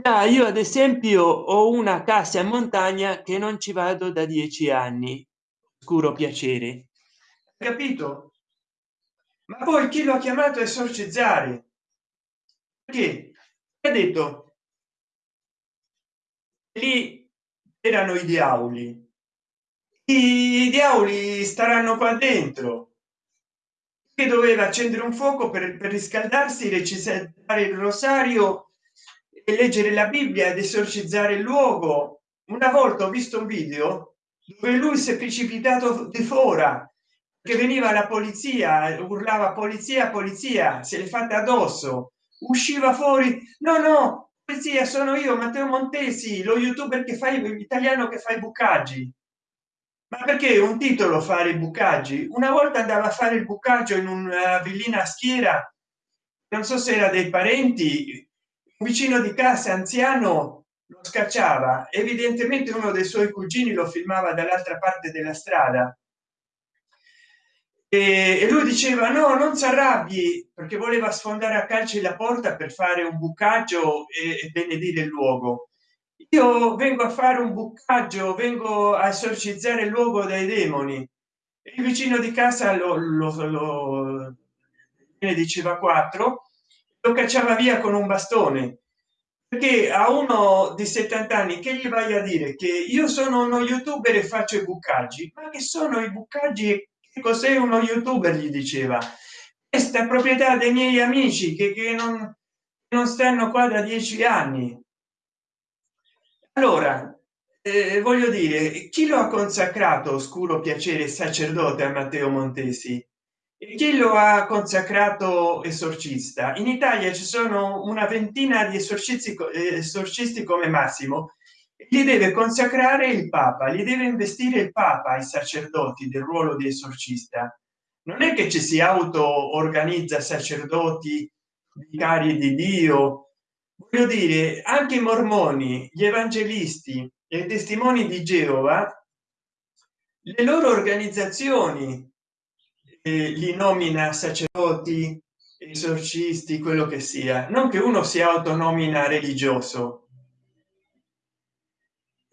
Da io ad esempio ho una casa in montagna che non ci vado da dieci anni. Scuro piacere. Capito? Ma poi chi lo ha chiamato esorcizzare? Che ha detto? Lì erano i diavoli diavoli staranno qua dentro. Che doveva accendere un fuoco per, per riscaldarsi recitare il rosario e leggere la bibbia ed esorcizzare il luogo. Una volta ho visto un video dove lui si è precipitato di fora che veniva la polizia urlava polizia polizia se l'è fatta addosso. Usciva fuori no no polizia sono io matteo montesi lo youtuber che fai italiano che fa i bucaggi ma perché un titolo fare i bucaggi? Una volta andava a fare il bucaggio in una villina a schiera non so se era dei parenti un vicino di casa anziano lo scacciava. Evidentemente uno dei suoi cugini lo filmava dall'altra parte della strada. E lui diceva no non si arrabbi perché voleva sfondare a calci la porta per fare un bucaggio e benedire il luogo io vengo a fare un bucaggio vengo a esorcizzare il luogo dai demoni. Il vicino di casa lo, lo, lo ne diceva quattro lo cacciava via con un bastone. Perché a uno di 70 anni che gli vai a dire che io sono uno youtuber e faccio i bucaggi? Ma che sono i bucaggi? Che cos'è uno youtuber? Gli diceva. Questa proprietà dei miei amici che, che non, non stanno qua da dieci anni allora eh, voglio dire chi lo ha consacrato oscuro piacere sacerdote a matteo montesi? Chi lo ha consacrato esorcista? In italia ci sono una ventina di esorcisti esorcisti come massimo. Gli deve consacrare il papa gli deve investire il papa ai sacerdoti del ruolo di esorcista. Non è che ci si auto organizza sacerdoti vicari di dio voglio dire anche i mormoni gli evangelisti e i testimoni di geova le loro organizzazioni eh, li nomina sacerdoti esorcisti quello che sia. Non che uno si autonomina religioso.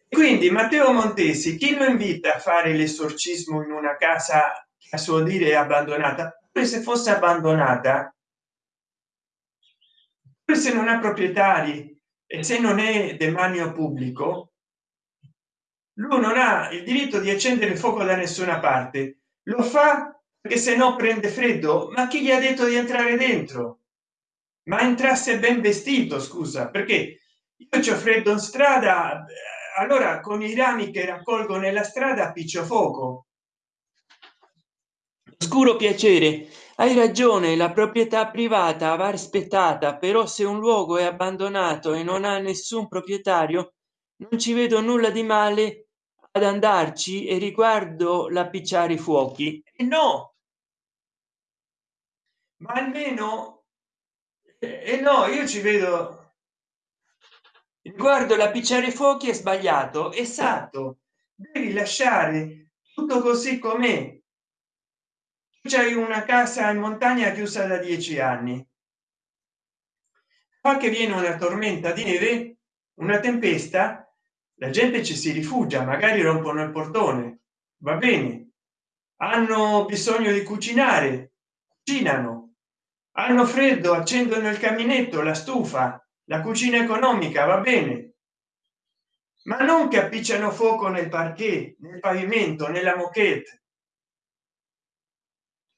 Quindi matteo montesi chi lo invita a fare l'esorcismo in una casa a suo dire abbandonata? Se fosse abbandonata se non ha proprietari e se non è demanio pubblico lui non ha il diritto di accendere fuoco da nessuna parte. Lo fa perché se no prende freddo. Ma chi gli ha detto di entrare dentro? Ma entrasse ben vestito scusa perché io c'ho freddo in strada allora con i rami che raccolgo nella strada piccio fuoco. Scuro piacere hai ragione la proprietà privata va rispettata però se un luogo è abbandonato e non ha nessun proprietario non ci vedo nulla di male ad andarci e riguardo l'appicciare i fuochi. E no! Ma almeno e no io ci vedo. Riguardo l'appicciare i fuochi è sbagliato. Esatto. Devi lasciare tutto così com'è c'hai una casa in montagna chiusa da dieci anni. Fa che viene una tormenta di neve una tempesta la gente ci si rifugia magari rompono il portone. Va bene. Hanno bisogno di cucinare cucinano. Hanno freddo accendono il caminetto la stufa la cucina economica va bene. Ma non che appicciano fuoco nel parquet nel pavimento nella moquette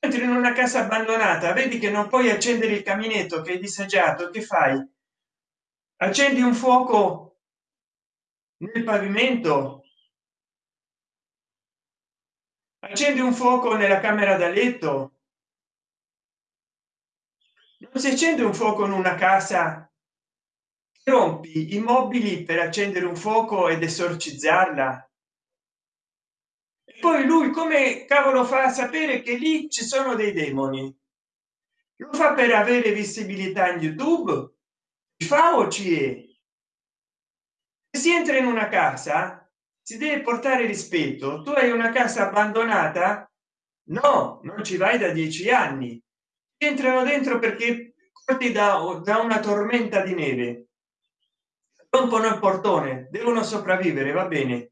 entri in una casa abbandonata vedi che non puoi accendere il caminetto che è disagiato che fai? Accendi un fuoco nel pavimento? Accendi un fuoco nella camera da letto? Non si accende un fuoco in una casa. Rompi i mobili per accendere un fuoco ed esorcizzarla poi lui come cavolo fa a sapere che lì ci sono dei demoni? Lo fa per avere visibilità in youtube? Fa o ci è? Si entra in una casa si deve portare rispetto. Tu hai una casa abbandonata? No non ci vai da dieci anni. Entrano dentro perché corti da, da una tormenta di neve. Rompono il portone devono sopravvivere va bene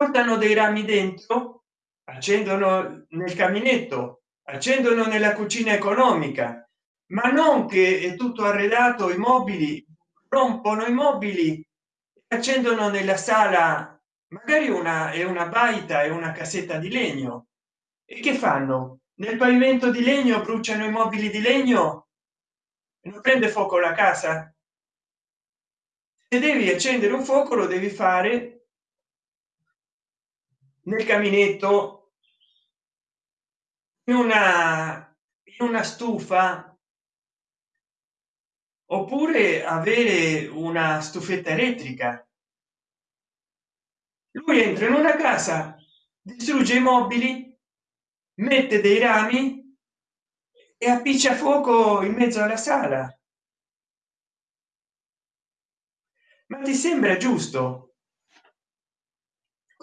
portano dei rami dentro accendono nel caminetto accendono nella cucina economica ma non che è tutto arredato i mobili rompono i mobili accendono nella sala magari una è una baita e una cassetta di legno. E che fanno? Nel pavimento di legno bruciano i mobili di legno? Non prende fuoco la casa? Se devi accendere un fuoco lo devi fare nel caminetto in una in una stufa oppure avere una stufetta elettrica. Lui entra in una casa distrugge i mobili mette dei rami e appiccia fuoco in mezzo alla sala. Ma ti sembra giusto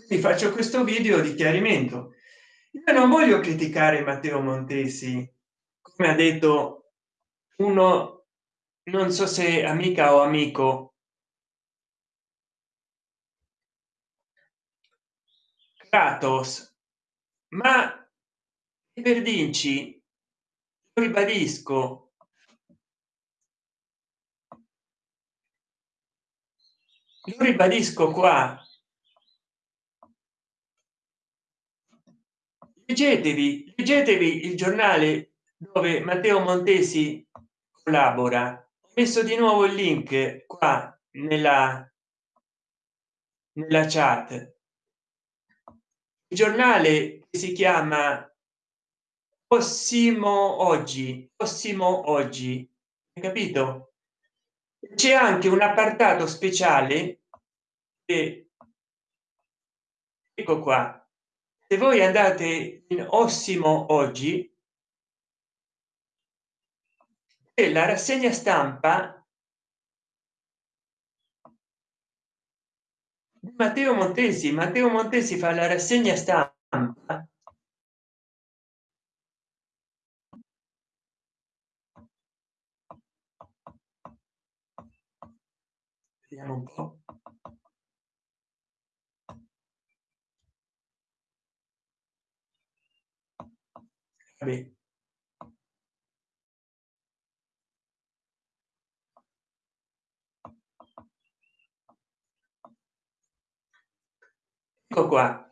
quindi faccio questo video di chiarimento. Io non voglio criticare matteo montesi come ha detto uno non so se amica o amico. Kratos ma per dirci ribadisco lo ribadisco qua leggetevi leggetevi il giornale dove matteo montesi collabora. Messo di nuovo il link qua nella nella chat. Il giornale si chiama ossimo oggi ossimo oggi capito? C'è anche un appartato speciale che ecco qua se voi andate in ossimo oggi e la rassegna stampa Matteo Montesi. Matteo Montesi fa la rassegna stampa vediamo un po Vabbè. ecco qua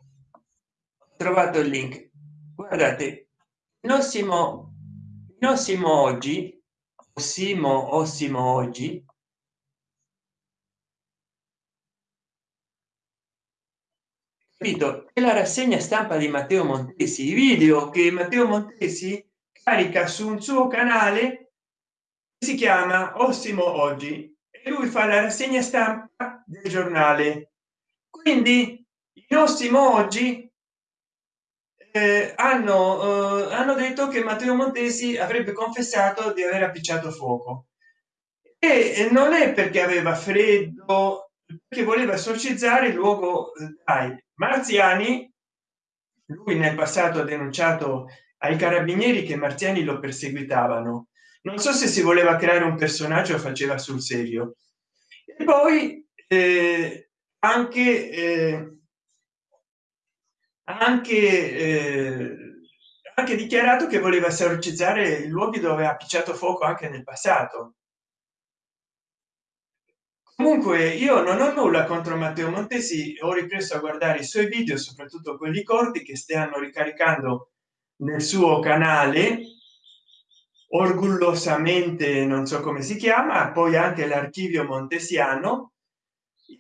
ho trovato il link guardate Nossimo Nossimo oggi Ossimo Ossimo oggi capito? È la rassegna stampa di matteo montesi i video che matteo montesi carica su un suo canale si chiama ossimo oggi e lui fa la rassegna stampa del giornale. Quindi in ossimo oggi eh, hanno eh, hanno detto che matteo montesi avrebbe confessato di aver appicciato fuoco. E non è perché aveva freddo che voleva esorcizzare il luogo dai marziani lui nel passato ha denunciato ai carabinieri che marziani lo perseguitavano. Non so se si voleva creare un personaggio faceva sul serio. E poi eh, anche eh, anche eh, anche dichiarato che voleva esorcizzare i luoghi dove ha picciato fuoco anche nel passato comunque io non ho nulla contro matteo montesi ho ripreso a guardare i suoi video soprattutto quelli corti che stanno ricaricando nel suo canale orgogliosamente non so come si chiama poi anche l'archivio montesiano.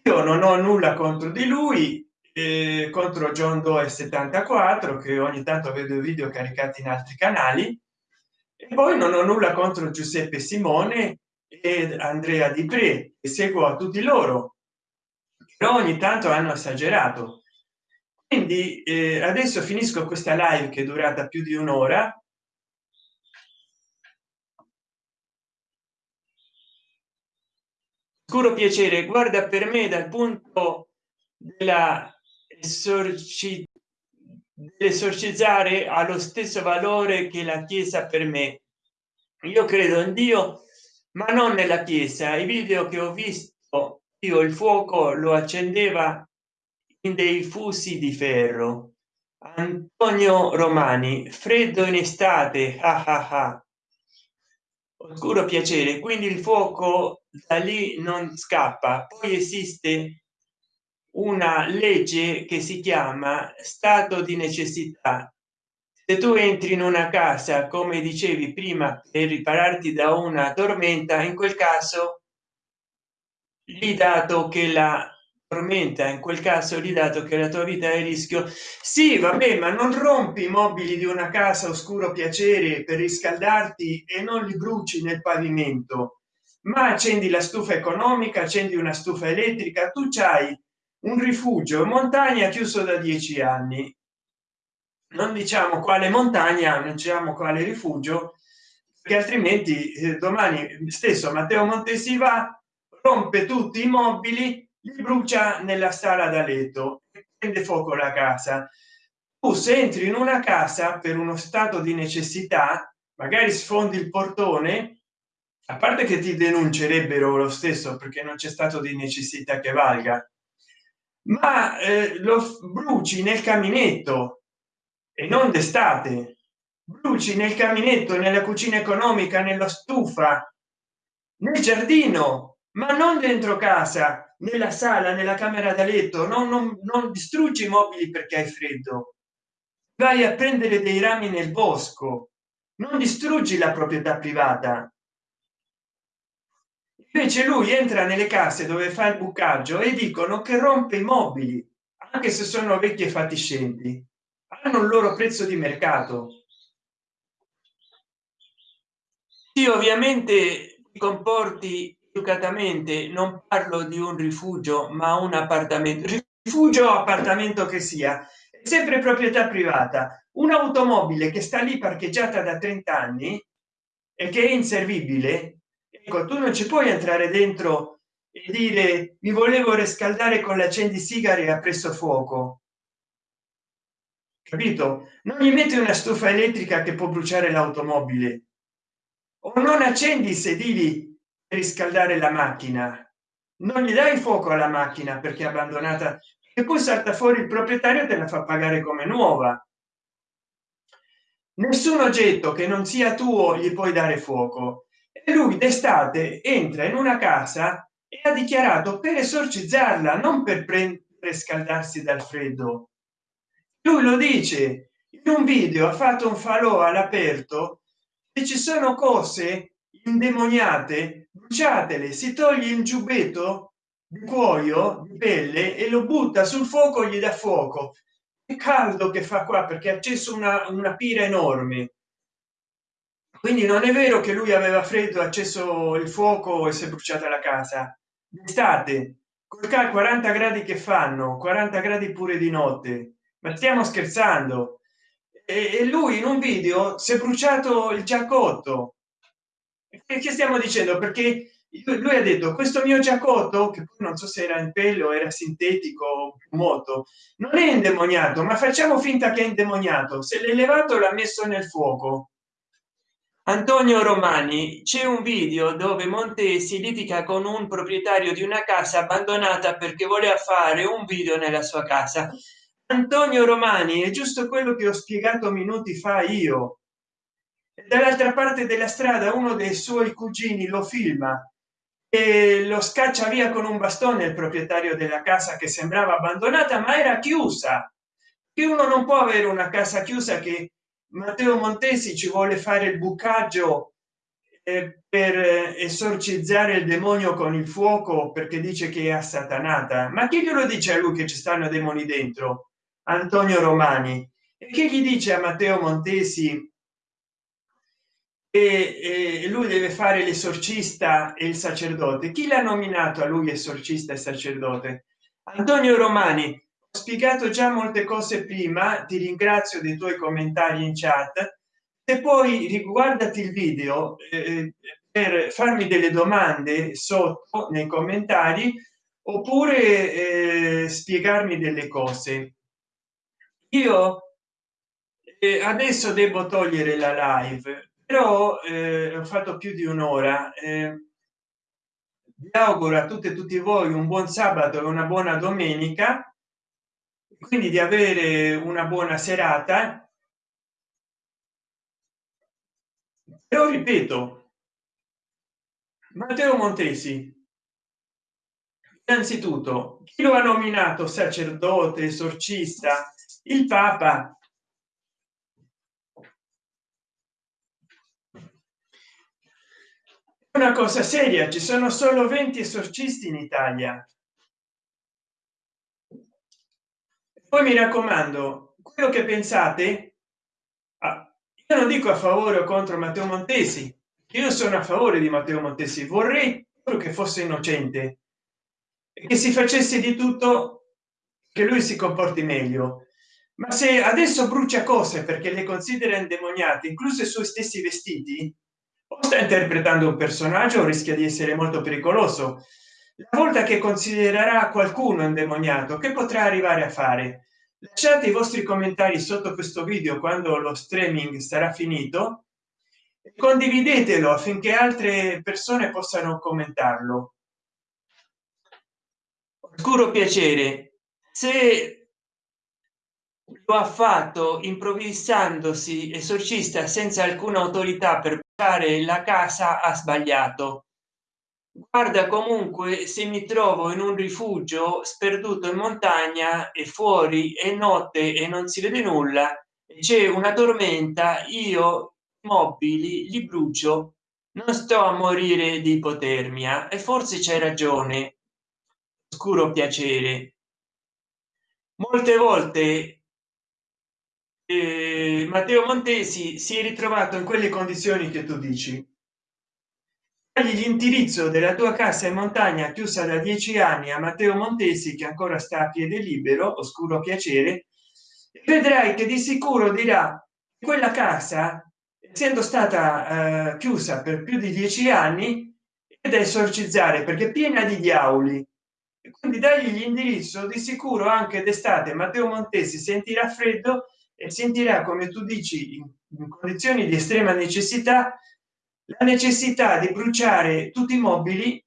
Io non ho nulla contro di lui eh, contro john doe 74 che ogni tanto vedo video caricati in altri canali. E poi non ho nulla contro giuseppe simone ed andrea di pre e seguo a tutti loro però ogni tanto hanno esagerato. Quindi eh, adesso finisco questa live che è durata più di un'ora. Scuro piacere. Guarda per me dal punto della esorcizzare allo stesso valore che la chiesa per me. Io credo in dio ma non nella chiesa i video che ho visto io il fuoco lo accendeva in dei fusi di ferro. Antonio romani freddo in estate ah ah ah. oscuro piacere quindi il fuoco da lì non scappa. Poi esiste una legge che si chiama stato di necessità se tu entri in una casa come dicevi prima per ripararti da una tormenta in quel caso lì dato che la tormenta in quel caso lì dato che la tua vita è a rischio sì vabbè ma non rompi i mobili di una casa oscuro piacere per riscaldarti e non li bruci nel pavimento. Ma accendi la stufa economica accendi una stufa elettrica tu c'hai un rifugio in montagna chiuso da dieci anni non diciamo quale montagna non diciamo quale rifugio che altrimenti eh, domani stesso matteo montesi va rompe tutti i mobili li brucia nella sala da letto e prende fuoco la casa. Tu se entri in una casa per uno stato di necessità magari sfondi il portone a parte che ti denuncerebbero lo stesso perché non c'è stato di necessità che valga ma eh, lo bruci nel caminetto e non d'estate. Bruci nel caminetto nella cucina economica nella stufa nel giardino ma non dentro casa nella sala nella camera da letto. Non, non, non distruggi i mobili perché hai freddo. Vai a prendere dei rami nel bosco. Non distruggi la proprietà privata. Invece lui entra nelle case dove fa il bucaggio e dicono che rompe i mobili anche se sono vecchi e fatiscenti hanno il loro prezzo di mercato. Sì ovviamente ti comporti educatamente non parlo di un rifugio ma un appartamento rifugio appartamento che sia sempre proprietà privata. Un'automobile che sta lì parcheggiata da 30 anni e che è inservibile ecco tu non ci puoi entrare dentro e dire mi volevo riscaldare con l'accendisigari e ha preso fuoco capito? Non gli metti una stufa elettrica che può bruciare l'automobile. O non accendi i sedili per riscaldare la macchina. Non gli dai fuoco alla macchina perché è abbandonata. E poi salta fuori il proprietario te la fa pagare come nuova. Nessun oggetto che non sia tuo gli puoi dare fuoco. E lui d'estate entra in una casa e ha dichiarato per esorcizzarla non per prendere scaldarsi dal freddo lui lo dice in un video ha fatto un falò all'aperto e ci sono cose indemoniate bruciatele si toglie il giubbetto di cuoio di pelle e lo butta sul fuoco gli dà fuoco. Che caldo che fa qua perché ha acceso una, una pira enorme. Quindi non è vero che lui aveva freddo acceso il fuoco e si è bruciata la casa. D'estate col 40 gradi che fanno 40 gradi pure di notte ma stiamo scherzando. E lui in un video si è bruciato il giaccotto. Che stiamo dicendo? Perché lui ha detto questo mio giaccotto che poi non so se era in pelo era sintetico moto non è indemoniato ma facciamo finta che è indemoniato. Se l'è levato l'ha messo nel fuoco. Antonio romani c'è un video dove montesi litiga con un proprietario di una casa abbandonata perché voleva fare un video nella sua casa antonio romani è giusto quello che ho spiegato minuti fa io. Dall'altra parte della strada uno dei suoi cugini lo filma e lo scaccia via con un bastone il proprietario della casa che sembrava abbandonata ma era chiusa. Che uno non può avere una casa chiusa che matteo montesi ci vuole fare il bucaggio eh, per esorcizzare il demonio con il fuoco perché dice che è assatanata. Ma chi glielo dice a lui che ci stanno demoni dentro antonio romani. Che gli dice a matteo montesi e, e lui deve fare l'esorcista e il sacerdote? Chi l'ha nominato a lui esorcista e sacerdote? Antonio romani. Ho spiegato già molte cose prima ti ringrazio dei tuoi commentari in chat. E poi riguardati il video eh, per farmi delle domande sotto nei commentari oppure eh, spiegarmi delle cose io eh, adesso devo togliere la live però eh, ho fatto più di un'ora eh, vi auguro a tutte e tutti voi un buon sabato e una buona domenica quindi di avere una buona serata. Però ripeto matteo montesi innanzitutto chi lo ha nominato sacerdote esorcista il papa. Una cosa seria ci sono solo 20 esorcisti in italia. Poi mi raccomando quello che pensate ah, io non dico a favore o contro matteo montesi io sono a favore di matteo montesi vorrei che fosse innocente e che si facesse di tutto che lui si comporti meglio ma se adesso brucia cose perché le considera indemoniate incluso i suoi stessi vestiti o sta interpretando un personaggio rischia di essere molto pericoloso. La volta che considererà qualcuno indemoniato che potrà arrivare a fare? Lasciate i vostri commentari sotto questo video quando lo streaming sarà finito condividetelo affinché altre persone possano commentarlo. Oscuro piacere. Se lo ha fatto improvvisandosi esorcista senza alcuna autorità per fare la casa ha sbagliato. Guarda comunque se mi trovo in un rifugio sperduto in montagna e fuori è notte e non si vede nulla c'è una tormenta io mobili li brucio non sto a morire di ipotermia e forse c'è ragione. Oscuro piacere. Molte volte matteo montesi si è ritrovato in quelle condizioni che tu dici. L'indirizzo della tua casa in montagna chiusa da dieci anni a matteo montesi che ancora sta a piede libero oscuro piacere vedrai che di sicuro dirà quella casa essendo stata eh, chiusa per più di dieci anni ed esorcizzare perché piena di diavoli. Quindi dagli l'indirizzo di sicuro anche d'estate matteo montesi sentirà freddo e sentirà come tu dici in condizioni di estrema necessità la necessità di bruciare tutti i mobili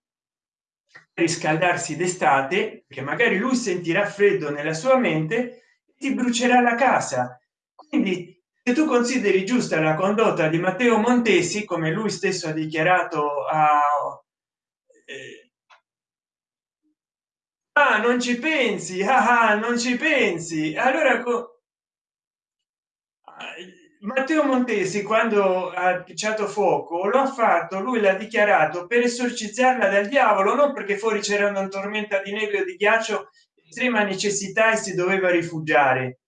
riscaldarsi d'estate che magari lui sentirà freddo nella sua mente ti brucerà la casa. Quindi se tu consideri giusta la condotta di matteo montesi come lui stesso ha dichiarato a eh, ah, non ci pensi ah, ah, non ci pensi allora matteo montesi quando ha picciato fuoco lo ha fatto lui l'ha dichiarato per esorcizzarla dal diavolo non perché fuori c'era una tormenta di neve o di ghiaccio estrema necessità e si doveva rifugiare.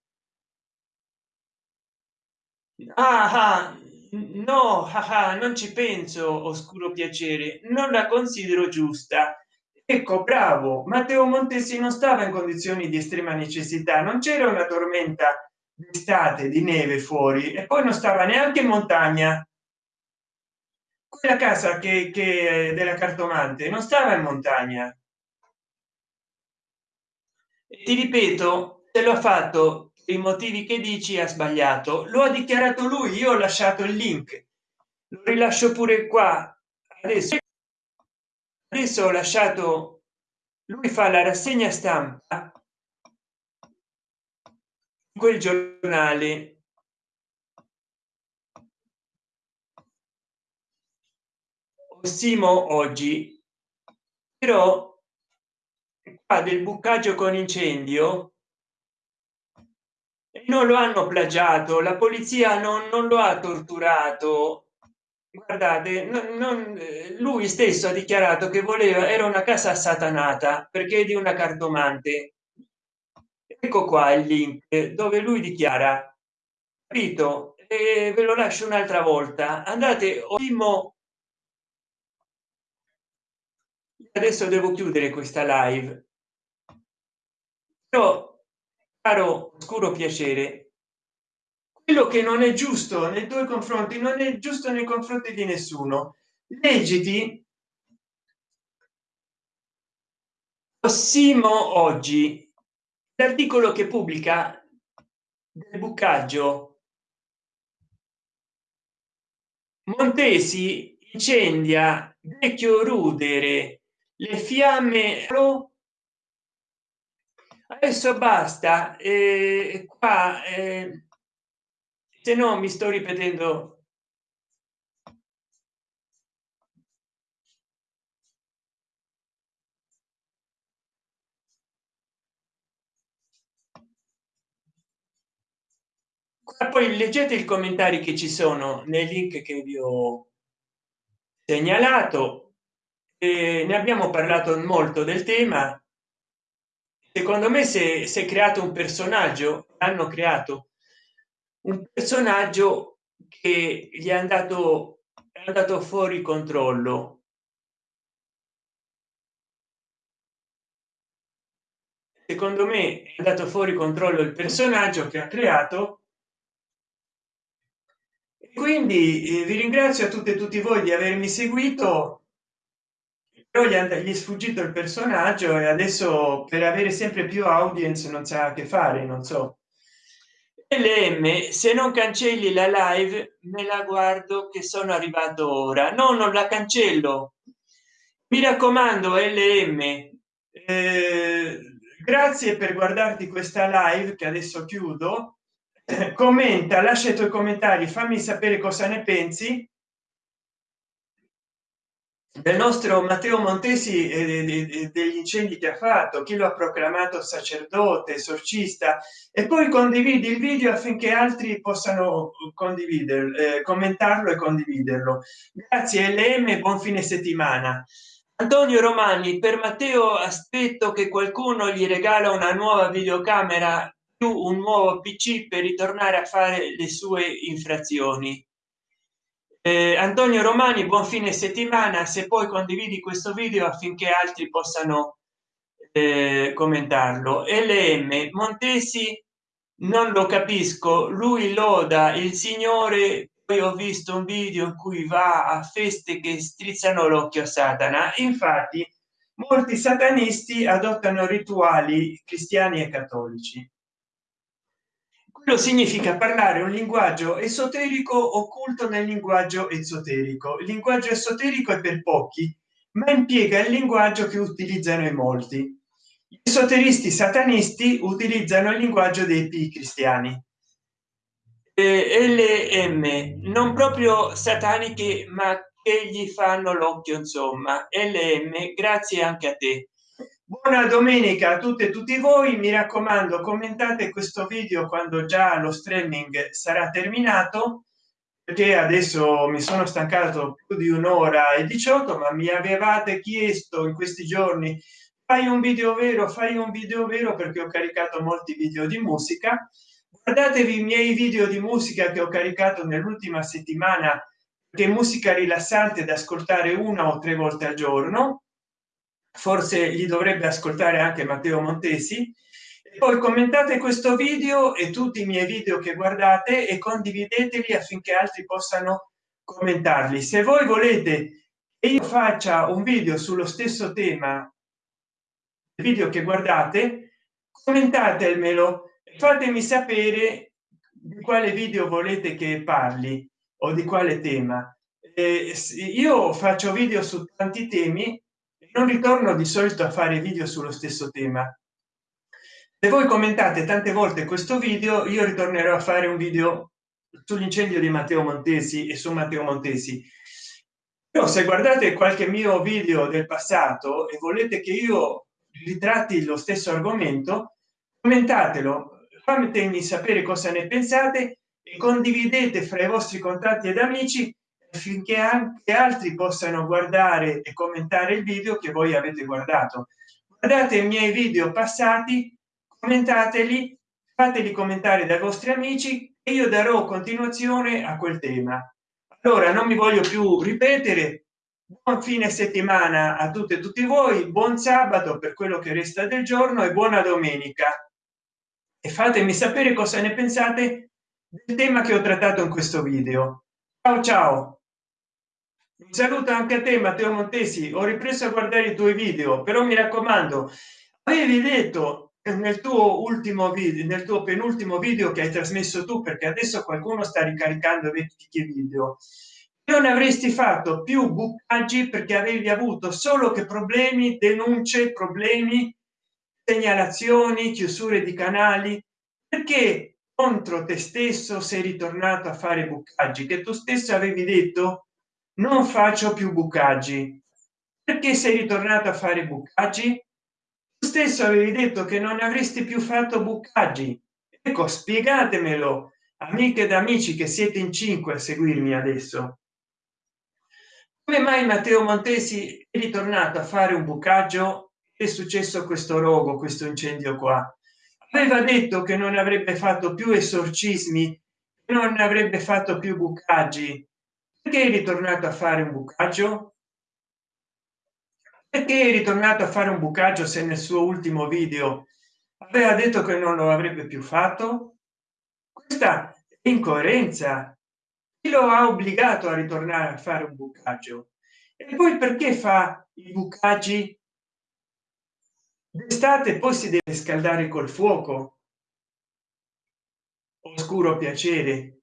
Ah, ah no ah, ah, non ci penso oscuro piacere non la considero giusta. Ecco bravo matteo montesi non stava in condizioni di estrema necessità non c'era una tormenta d'estate di neve fuori e poi non stava neanche in montagna. Quella casa che, che della cartomante non stava in montagna. E ti ripeto se l'ho fatto i motivi che dici ha sbagliato. Lo ha dichiarato lui io ho lasciato il link. Lo rilascio pure qua adesso. Adesso ho lasciato lui fa la rassegna stampa quel giornale Simo oggi. Però qua del bucaggio con incendio. Non lo hanno plagiato. La polizia non, non lo ha torturato. Guardate non, non, lui stesso ha dichiarato che voleva era una casa satanata perché di una cartomante ecco qua il link dove lui dichiara capito? E ve lo lascio un'altra volta. Andate ottimo adesso devo chiudere questa live. Però caro oscuro piacere quello che non è giusto nei tuoi confronti non è giusto nei confronti di nessuno. Leggiti. Simo oggi l'articolo che pubblica del bucaggio. Montesi incendia vecchio rudere le fiamme adesso basta eh, qua eh, se no mi sto ripetendo poi leggete i commentari che ci sono nei link che vi ho segnalato. E ne abbiamo parlato molto del tema. Secondo me se si è creato un personaggio hanno creato un personaggio che gli è andato è andato fuori controllo. Secondo me è andato fuori controllo il personaggio che ha creato quindi eh, vi ringrazio a tutte e tutti voi di avermi seguito. Però gli, gli è sfuggito il personaggio e adesso per avere sempre più audience non sa che fare non so. Lm se non cancelli la live me la guardo che sono arrivato ora. No non la cancello. Mi raccomando lm eh, grazie per guardarti questa live che adesso chiudo commenta lascia i tuoi commentari fammi sapere cosa ne pensi. Del nostro matteo montesi e degli incendi che ha fatto chi lo ha proclamato sacerdote esorcista e poi condividi il video affinché altri possano condividerlo eh, commentarlo e condividerlo. Grazie lm buon fine settimana. Antonio romani per matteo aspetto che qualcuno gli regala una nuova videocamera più un nuovo pc per ritornare a fare le sue infrazioni. Eh, antonio romani buon fine settimana. Se poi condividi questo video affinché altri possano eh, commentarlo. Lm montesi non lo capisco. Lui loda il signore poi ho visto un video in cui va a feste che strizzano l'occhio a satana. Infatti molti satanisti adottano rituali cristiani e cattolici significa parlare un linguaggio esoterico occulto nel linguaggio esoterico. Il linguaggio esoterico è per pochi ma impiega il linguaggio che utilizzano i molti. Gli esoteristi satanisti utilizzano il linguaggio dei p cristiani. Lm non proprio sataniche ma che gli fanno l'occhio insomma. Lm grazie anche a te buona domenica a tutte e tutti voi. Mi raccomando commentate questo video quando già lo streaming sarà terminato perché adesso mi sono stancato più di un'ora e 18 ma mi avevate chiesto in questi giorni fai un video vero fai un video vero perché ho caricato molti video di musica. Guardatevi i miei video di musica che ho caricato nell'ultima settimana che musica rilassante da ascoltare una o tre volte al giorno forse gli dovrebbe ascoltare anche matteo montesi. E poi commentate questo video e tutti i miei video che guardate e condivideteli affinché altri possano commentarli. Se voi volete che io faccia un video sullo stesso tema video che guardate commentatemelo fatemi sapere di quale video volete che parli o di quale tema. Eh, io faccio video su tanti temi non ritorno di solito a fare video sullo stesso tema. Se voi commentate tante volte questo video io ritornerò a fare un video sull'incendio di matteo montesi e su matteo montesi. Però se guardate qualche mio video del passato e volete che io ritratti lo stesso argomento commentatelo fatemi sapere cosa ne pensate e condividete fra i vostri contatti ed amici affinché anche altri possano guardare e commentare il video che voi avete guardato. Guardate i miei video passati commentateli fateli commentare dai vostri amici e io darò continuazione a quel tema. Allora non mi voglio più ripetere. Buon fine settimana a tutte e tutti voi buon sabato per quello che resta del giorno e buona domenica. E fatemi sapere cosa ne pensate del tema che ho trattato in questo video. Ciao ciao un saluto anche a te matteo montesi. Ho ripreso a guardare i tuoi video però mi raccomando avevi detto nel tuo ultimo video nel tuo penultimo video che hai trasmesso tu perché adesso qualcuno sta ricaricando vecchi video non avresti fatto più bucaggi perché avevi avuto solo che problemi denunce problemi segnalazioni chiusure di canali. Perché contro te stesso sei ritornato a fare bucaggi? Che tu stesso avevi detto non faccio più bucaggi. Perché sei ritornato a fare bucaggi? Tu stesso avevi detto che non avresti più fatto bucaggi. Ecco spiegatemelo amiche ed amici che siete in cinque a seguirmi adesso. Come mai matteo montesi è ritornato a fare un bucaggio? È successo questo rogo questo incendio qua. Aveva detto che non avrebbe fatto più esorcismi non avrebbe fatto più bucaggi perché è ritornato a fare un bucaggio? Perché è ritornato a fare un bucaggio se nel suo ultimo video aveva detto che non lo avrebbe più fatto? Questa incoerenza. Lo ha obbligato a ritornare a fare un bucaggio? E poi perché fa i bucaggi? D'estate poi si deve scaldare col fuoco. Oscuro piacere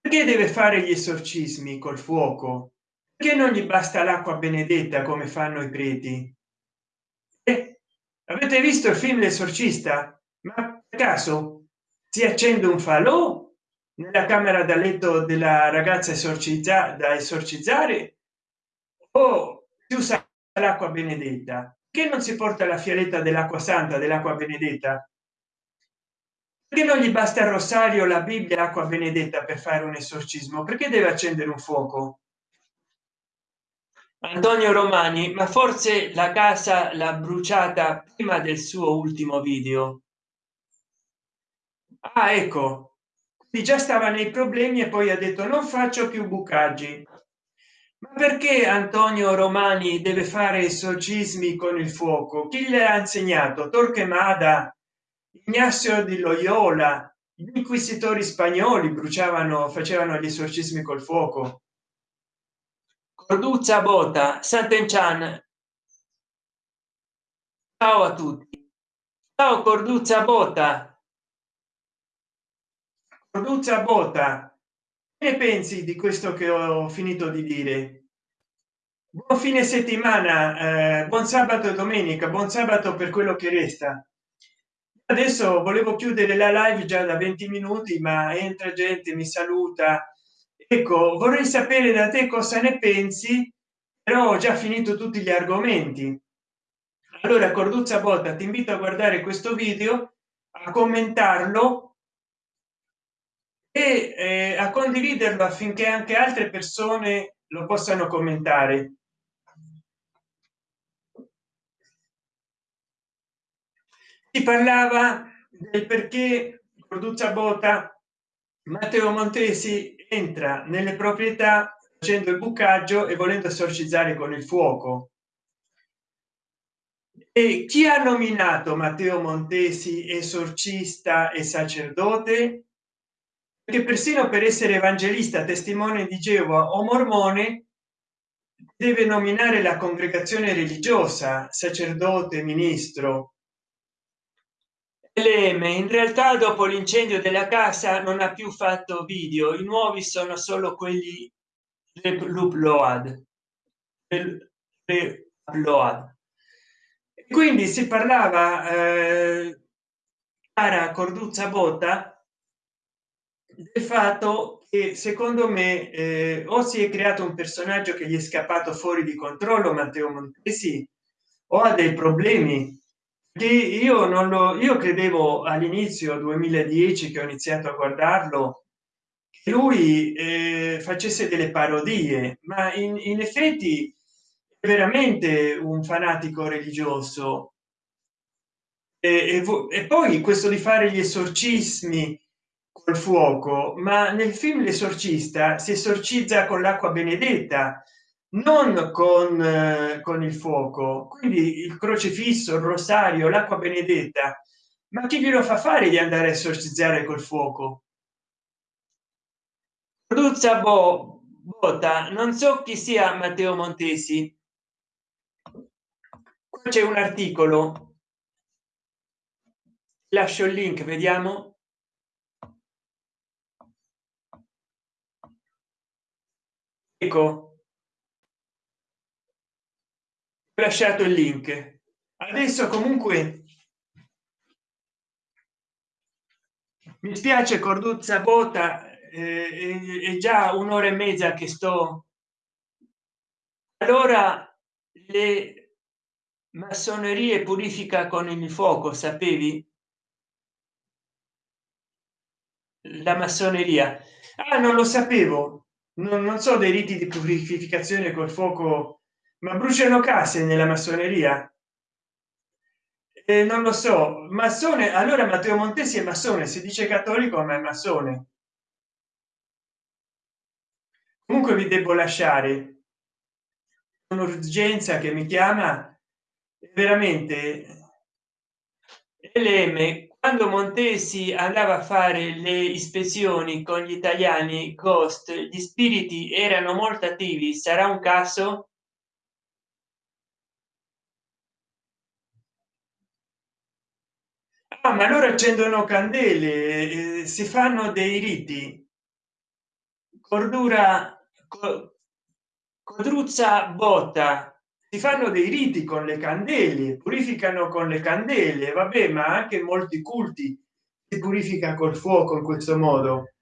perché deve fare gli esorcismi col fuoco? Che non gli basta l'acqua benedetta come fanno i preti? Eh, avete visto il film l'esorcista? Ma per caso si accende un falò nella camera da letto della ragazza esorcizzata da esorcizzare? O si usa l'acqua benedetta? Che non si porta la fialetta dell'acqua santa dell'acqua benedetta perché non gli basta il rosario la bibbia l'acqua benedetta per fare un esorcismo? Perché deve accendere un fuoco? Antonio romani ma forse la casa l'ha bruciata prima del suo ultimo video? Ah ecco. Già stava nei problemi e poi ha detto non faccio più bucaggi. Ma perché antonio romani deve fare esorcismi con il fuoco? Chi le ha insegnato? Torquemada ignazio di loyola gli inquisitori spagnoli bruciavano facevano gli esorcismi col fuoco corduzza bota sant'enchan ciao a tutti ciao corduzza bota Corduzza Bota, che ne pensi di questo che ho finito di dire? Buon fine settimana, eh, buon sabato e domenica, buon sabato per quello che resta. Adesso volevo chiudere la live già da 20 minuti, ma entra gente, mi saluta. Ecco, vorrei sapere da te cosa ne pensi, però ho già finito tutti gli argomenti. Allora, Corduzza Bota, ti invito a guardare questo video, a commentarlo e eh, a condividerlo affinché anche altre persone lo possano commentare si parlava del perché produce bota. Matteo montesi entra nelle proprietà facendo il bucaggio e volendo esorcizzare con il fuoco. E chi ha nominato matteo montesi esorcista e sacerdote? Che persino per essere evangelista testimone di geova o mormone deve nominare la congregazione religiosa sacerdote ministro lm in realtà dopo l'incendio della casa non ha più fatto video. I nuovi sono solo quelli load. Quindi si parlava eh, cara corduzza botta del fatto che secondo me eh, o si è creato un personaggio che gli è scappato fuori di controllo matteo montesi o ha dei problemi che io non lo io credevo all'inizio 2010 che ho iniziato a guardarlo che lui eh, facesse delle parodie ma in, in effetti è veramente un fanatico religioso. E, e, e poi questo di fare gli esorcismi col fuoco ma nel film l'esorcista si esorcizza con l'acqua benedetta non con eh, con il fuoco quindi il crocefisso il rosario l'acqua benedetta ma chi glielo fa fare di andare a esorcizzare col fuoco Ruzza Bo, Bota, non so chi sia Matteo Montesi. C'è un articolo. Lascio il link, vediamo. ecco ho lasciato il link. Adesso comunque mi spiace corduzza bota eh, è già un'ora e mezza che sto. Allora le massonerie purifica con il fuoco sapevi? La massoneria. Ah, non lo sapevo. Non, non so dei riti di purificazione col fuoco ma bruciano case nella massoneria? Eh, non lo so. Massone allora matteo montesi è massone si dice cattolico ma è massone. Comunque vi devo lasciare. Un'urgenza che mi chiama. Veramente lm quando montesi andava a fare le ispezioni con gli italiani cost gli spiriti erano molto attivi. Sarà un caso ah, ma loro accendono candele eh, si fanno dei riti. Cordura co, codruzza botta. Si fanno dei riti con le candele purificano con le candele. Vabbè ma anche molti culti si purifica col fuoco in questo modo.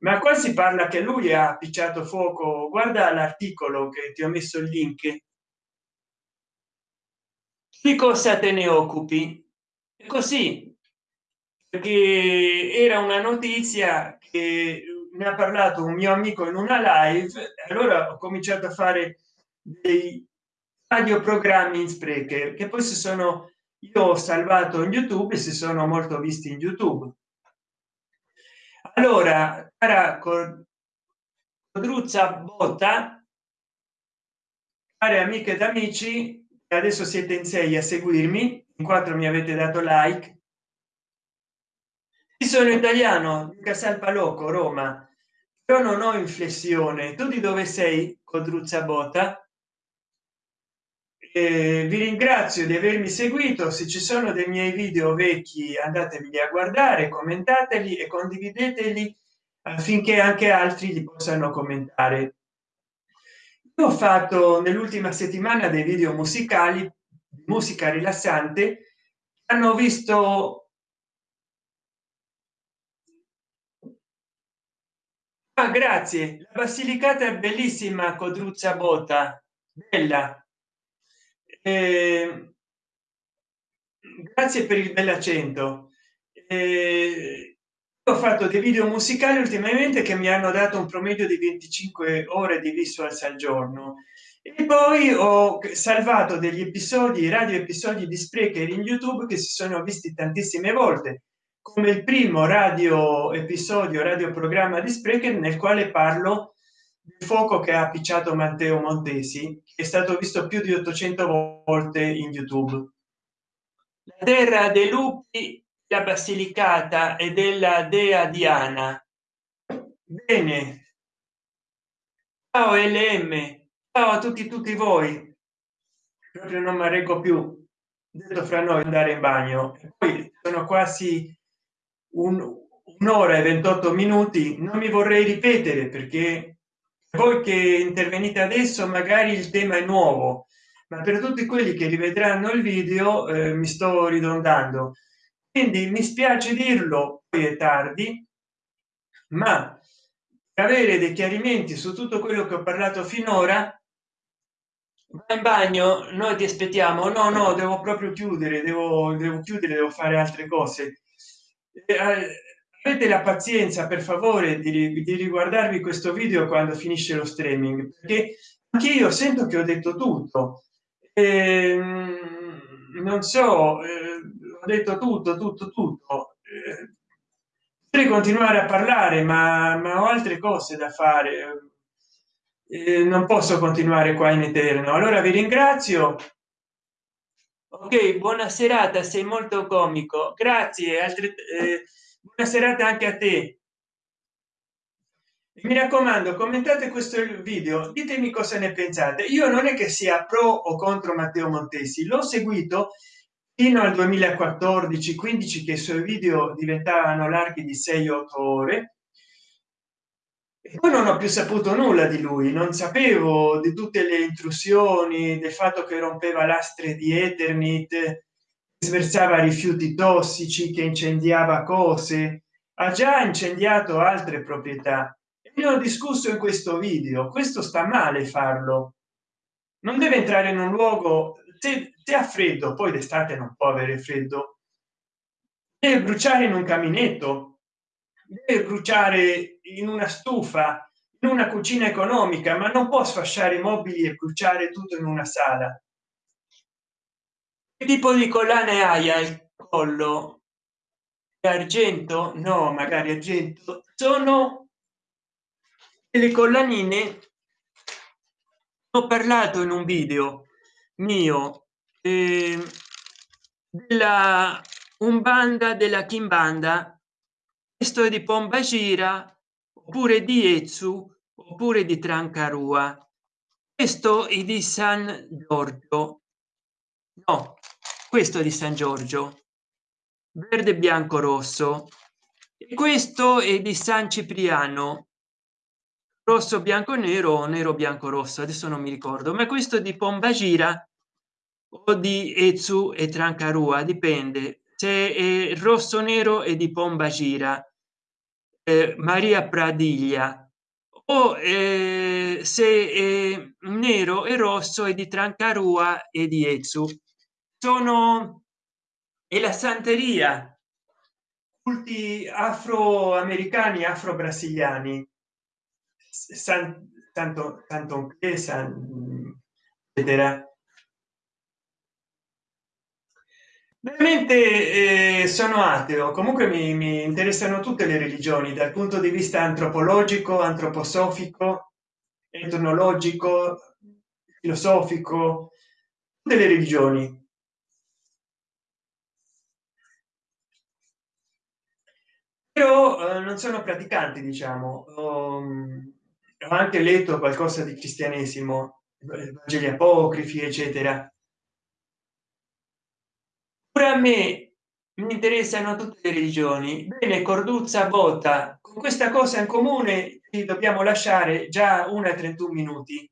Ma qua si parla che lui ha picciato fuoco. Guarda l'articolo che ti ho messo il link. Di cosa te ne occupi così perché era una notizia che ne ha parlato un mio amico in una live allora ho cominciato a fare dei radioprogrammi in sprecher che poi si sono io ho salvato in youtube e si sono molto visti in youtube. Allora cara codruzza botta care amiche ed amici adesso siete in sei a seguirmi in quattro mi avete dato like. Sono italiano casal palocco roma. Però non ho inflessione. Tu di dove sei codruzza botta eh, vi ringrazio di avermi seguito. Se ci sono dei miei video vecchi andatevi a guardare commentateli e condivideteli affinché anche altri li possano commentare. Io ho fatto nell'ultima settimana dei video musicali musica rilassante hanno visto ah, grazie. La basilicata è bellissima codruzza botta bella. Eh, grazie per il bell'accento eh, ho fatto dei video musicali ultimamente che mi hanno dato un promedio di 25 ore di visuals al giorno e poi ho salvato degli episodi radio episodi di sprecher in youtube che si sono visti tantissime volte come il primo radio episodio radio programma di sprecher nel quale parlo il fuoco che ha appicciato matteo montesi è stato visto più di 800 volte in youtube. La terra dei lupi la basilicata e della dea diana. Bene. Ciao lm ciao a tutti tutti voi. Proprio non mi reggo più. Detto fra noi andare in bagno. Poi sono quasi un'ora e 28 minuti. Non mi vorrei ripetere perché voi che intervenite adesso magari il tema è nuovo. Ma per tutti quelli che rivedranno il video eh, mi sto ridondando. Quindi mi spiace dirlo poi è tardi ma avere dei chiarimenti su tutto quello che ho parlato finora in bagno? Noi ti aspettiamo. No no devo proprio chiudere devo, devo chiudere devo fare altre cose. Eh, avete la pazienza per favore di, di riguardarvi questo video quando finisce lo streaming perché anche io sento che ho detto tutto. Eh, non so eh, ho detto tutto tutto tutto. Eh, potrei continuare a parlare ma, ma ho altre cose da fare non posso continuare qua in eterno. Allora vi ringrazio. Ok buona serata sei molto comico. Grazie altre eh, buona serata anche a te. Mi raccomando commentate questo video ditemi cosa ne pensate. Io non è che sia pro o contro matteo montesi l'ho seguito fino al 2014 15 che i suoi video diventavano larghi di 6 8 ore poi non ho più saputo nulla di lui non sapevo di tutte le intrusioni del fatto che rompeva lastre di eternit sversava rifiuti tossici che incendiava cose. Ha già incendiato altre proprietà. Ne ho discusso in questo video. Questo sta male farlo. Non deve entrare in un luogo se, se ha freddo poi d'estate non può avere freddo. Deve bruciare in un caminetto. Deve bruciare in una stufa in una cucina economica ma non può sfasciare i mobili e bruciare tutto in una sala. Che tipo di collane hai al collo? Argento? No magari argento. Sono le collanine. Ho parlato in un video mio eh, della umbanda della kimbanda. Questo è di pombagira oppure di ezzu oppure di trancarua. Questo è di san giorgio. No questo di san giorgio. Verde bianco rosso. E questo è di san cipriano. Rosso bianco nero nero bianco rosso adesso non mi ricordo ma questo di pombagira o di ezzu e trancarua dipende. Se è rosso nero e di pombagira maria pradiglia. O eh, se nero e rosso e di trancarua e di ezzu sono e la santeria. Culti afroamericani afro brasiliani san, tanto tanto san, vedrà veramente eh, sono ateo. Comunque mi, mi interessano tutte le religioni dal punto di vista antropologico antroposofico etnologico filosofico delle religioni. Però eh, non sono praticanti diciamo. Ho, ho anche letto qualcosa di cristianesimo vangeli apocrifi eccetera a me mi interessano tutte le religioni. Bene corduzza botta con questa cosa in comune dobbiamo lasciare già una 31 minuti.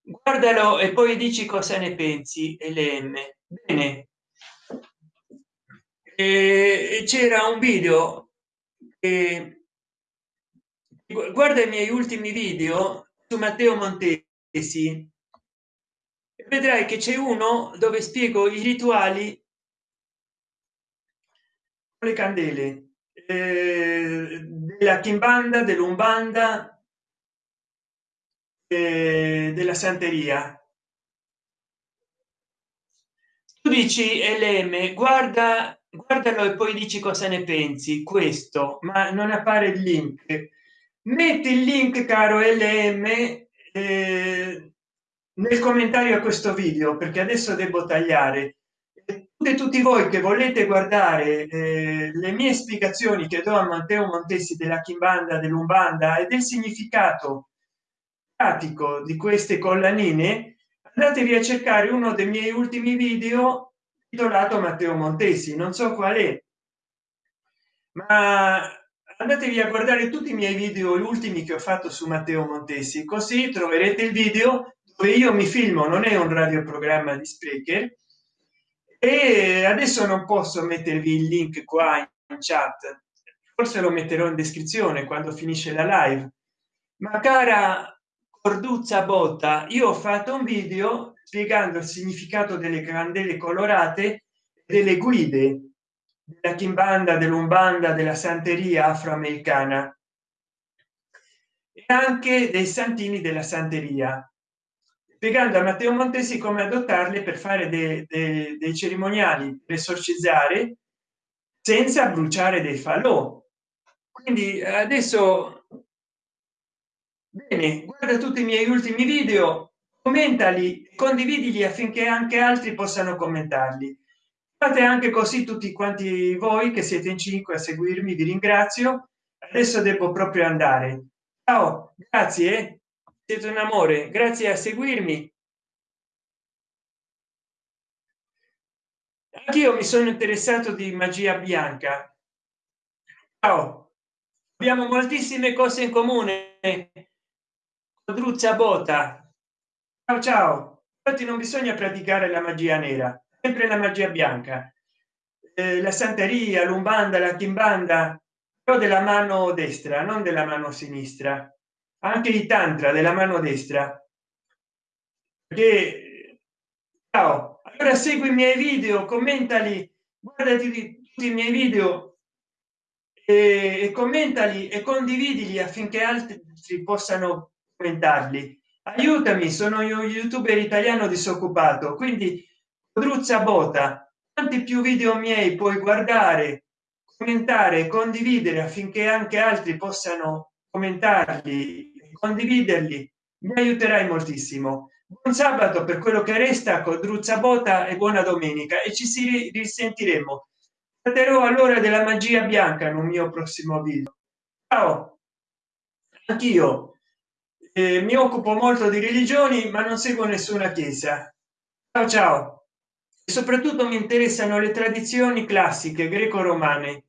Guardalo e poi dici cosa ne pensi lm bene. C'era un video e guarda i miei ultimi video su matteo montesi vedrai che c'è uno dove spiego i rituali le candele eh, della kimbanda dell'umbanda eh, della santeria. Tu dici lm guarda guardalo e poi dici cosa ne pensi. Questo ma non appare il link. Metti il link caro lm eh, nel commentario a questo video perché adesso devo tagliare. E tutti voi che volete guardare eh, le mie spiegazioni che do a matteo montesi della kimbanda dell'umbanda e del significato pratico di queste collanine andatevi a cercare uno dei miei ultimi video titolato matteo montesi. Non so qual è. Ma andatevi a guardare tutti i miei video gli ultimi che ho fatto su matteo montesi così troverete il video dove io mi filmo non è un radioprogramma di sprecher e adesso non posso mettervi il link qua in chat. Forse lo metterò in descrizione quando finisce la live. Ma cara corduzza botta io ho fatto un video spiegando il significato delle candele colorate delle guide della kimbanda dell'umbanda della santeria afroamericana e anche dei santini della santeria spiegando a matteo montesi come adottarle per fare dei, dei, dei cerimoniali per esorcizzare senza bruciare dei falò. Quindi adesso bene guarda tutti i miei ultimi video commentali condividili affinché anche altri possano commentarli. Fate anche così tutti quanti voi che siete in cinque a seguirmi vi ringrazio. Adesso devo proprio andare. Ciao grazie siete un amore grazie a seguirmi. Anch'io mi sono interessato di magia bianca. Ciao. Abbiamo moltissime cose in comune. Druzza bota. Ciao ciao. Infatti non bisogna praticare la magia nera sempre la magia bianca. Eh, la santeria l'umbanda la kimbanda però della mano destra non della mano sinistra anche i tantra della mano destra perché ciao allora segui i miei video commentali guardati tutti i miei video e, e commentali e condividili affinché altri possano commentarli. Aiutami sono io youtuber italiano disoccupato quindi druzza bota quanti più video miei puoi guardare commentare condividere affinché anche altri possano commentarli condividerli mi aiuterai moltissimo. Buon sabato per quello che resta con druzza bota e buona domenica e ci si risentiremo. Tratterò allora della magia bianca in un mio prossimo video. Ciao! Anch'io. Eh, mi occupo molto di religioni ma non seguo nessuna chiesa. Ciao ciao. E soprattutto mi interessano le tradizioni classiche greco romane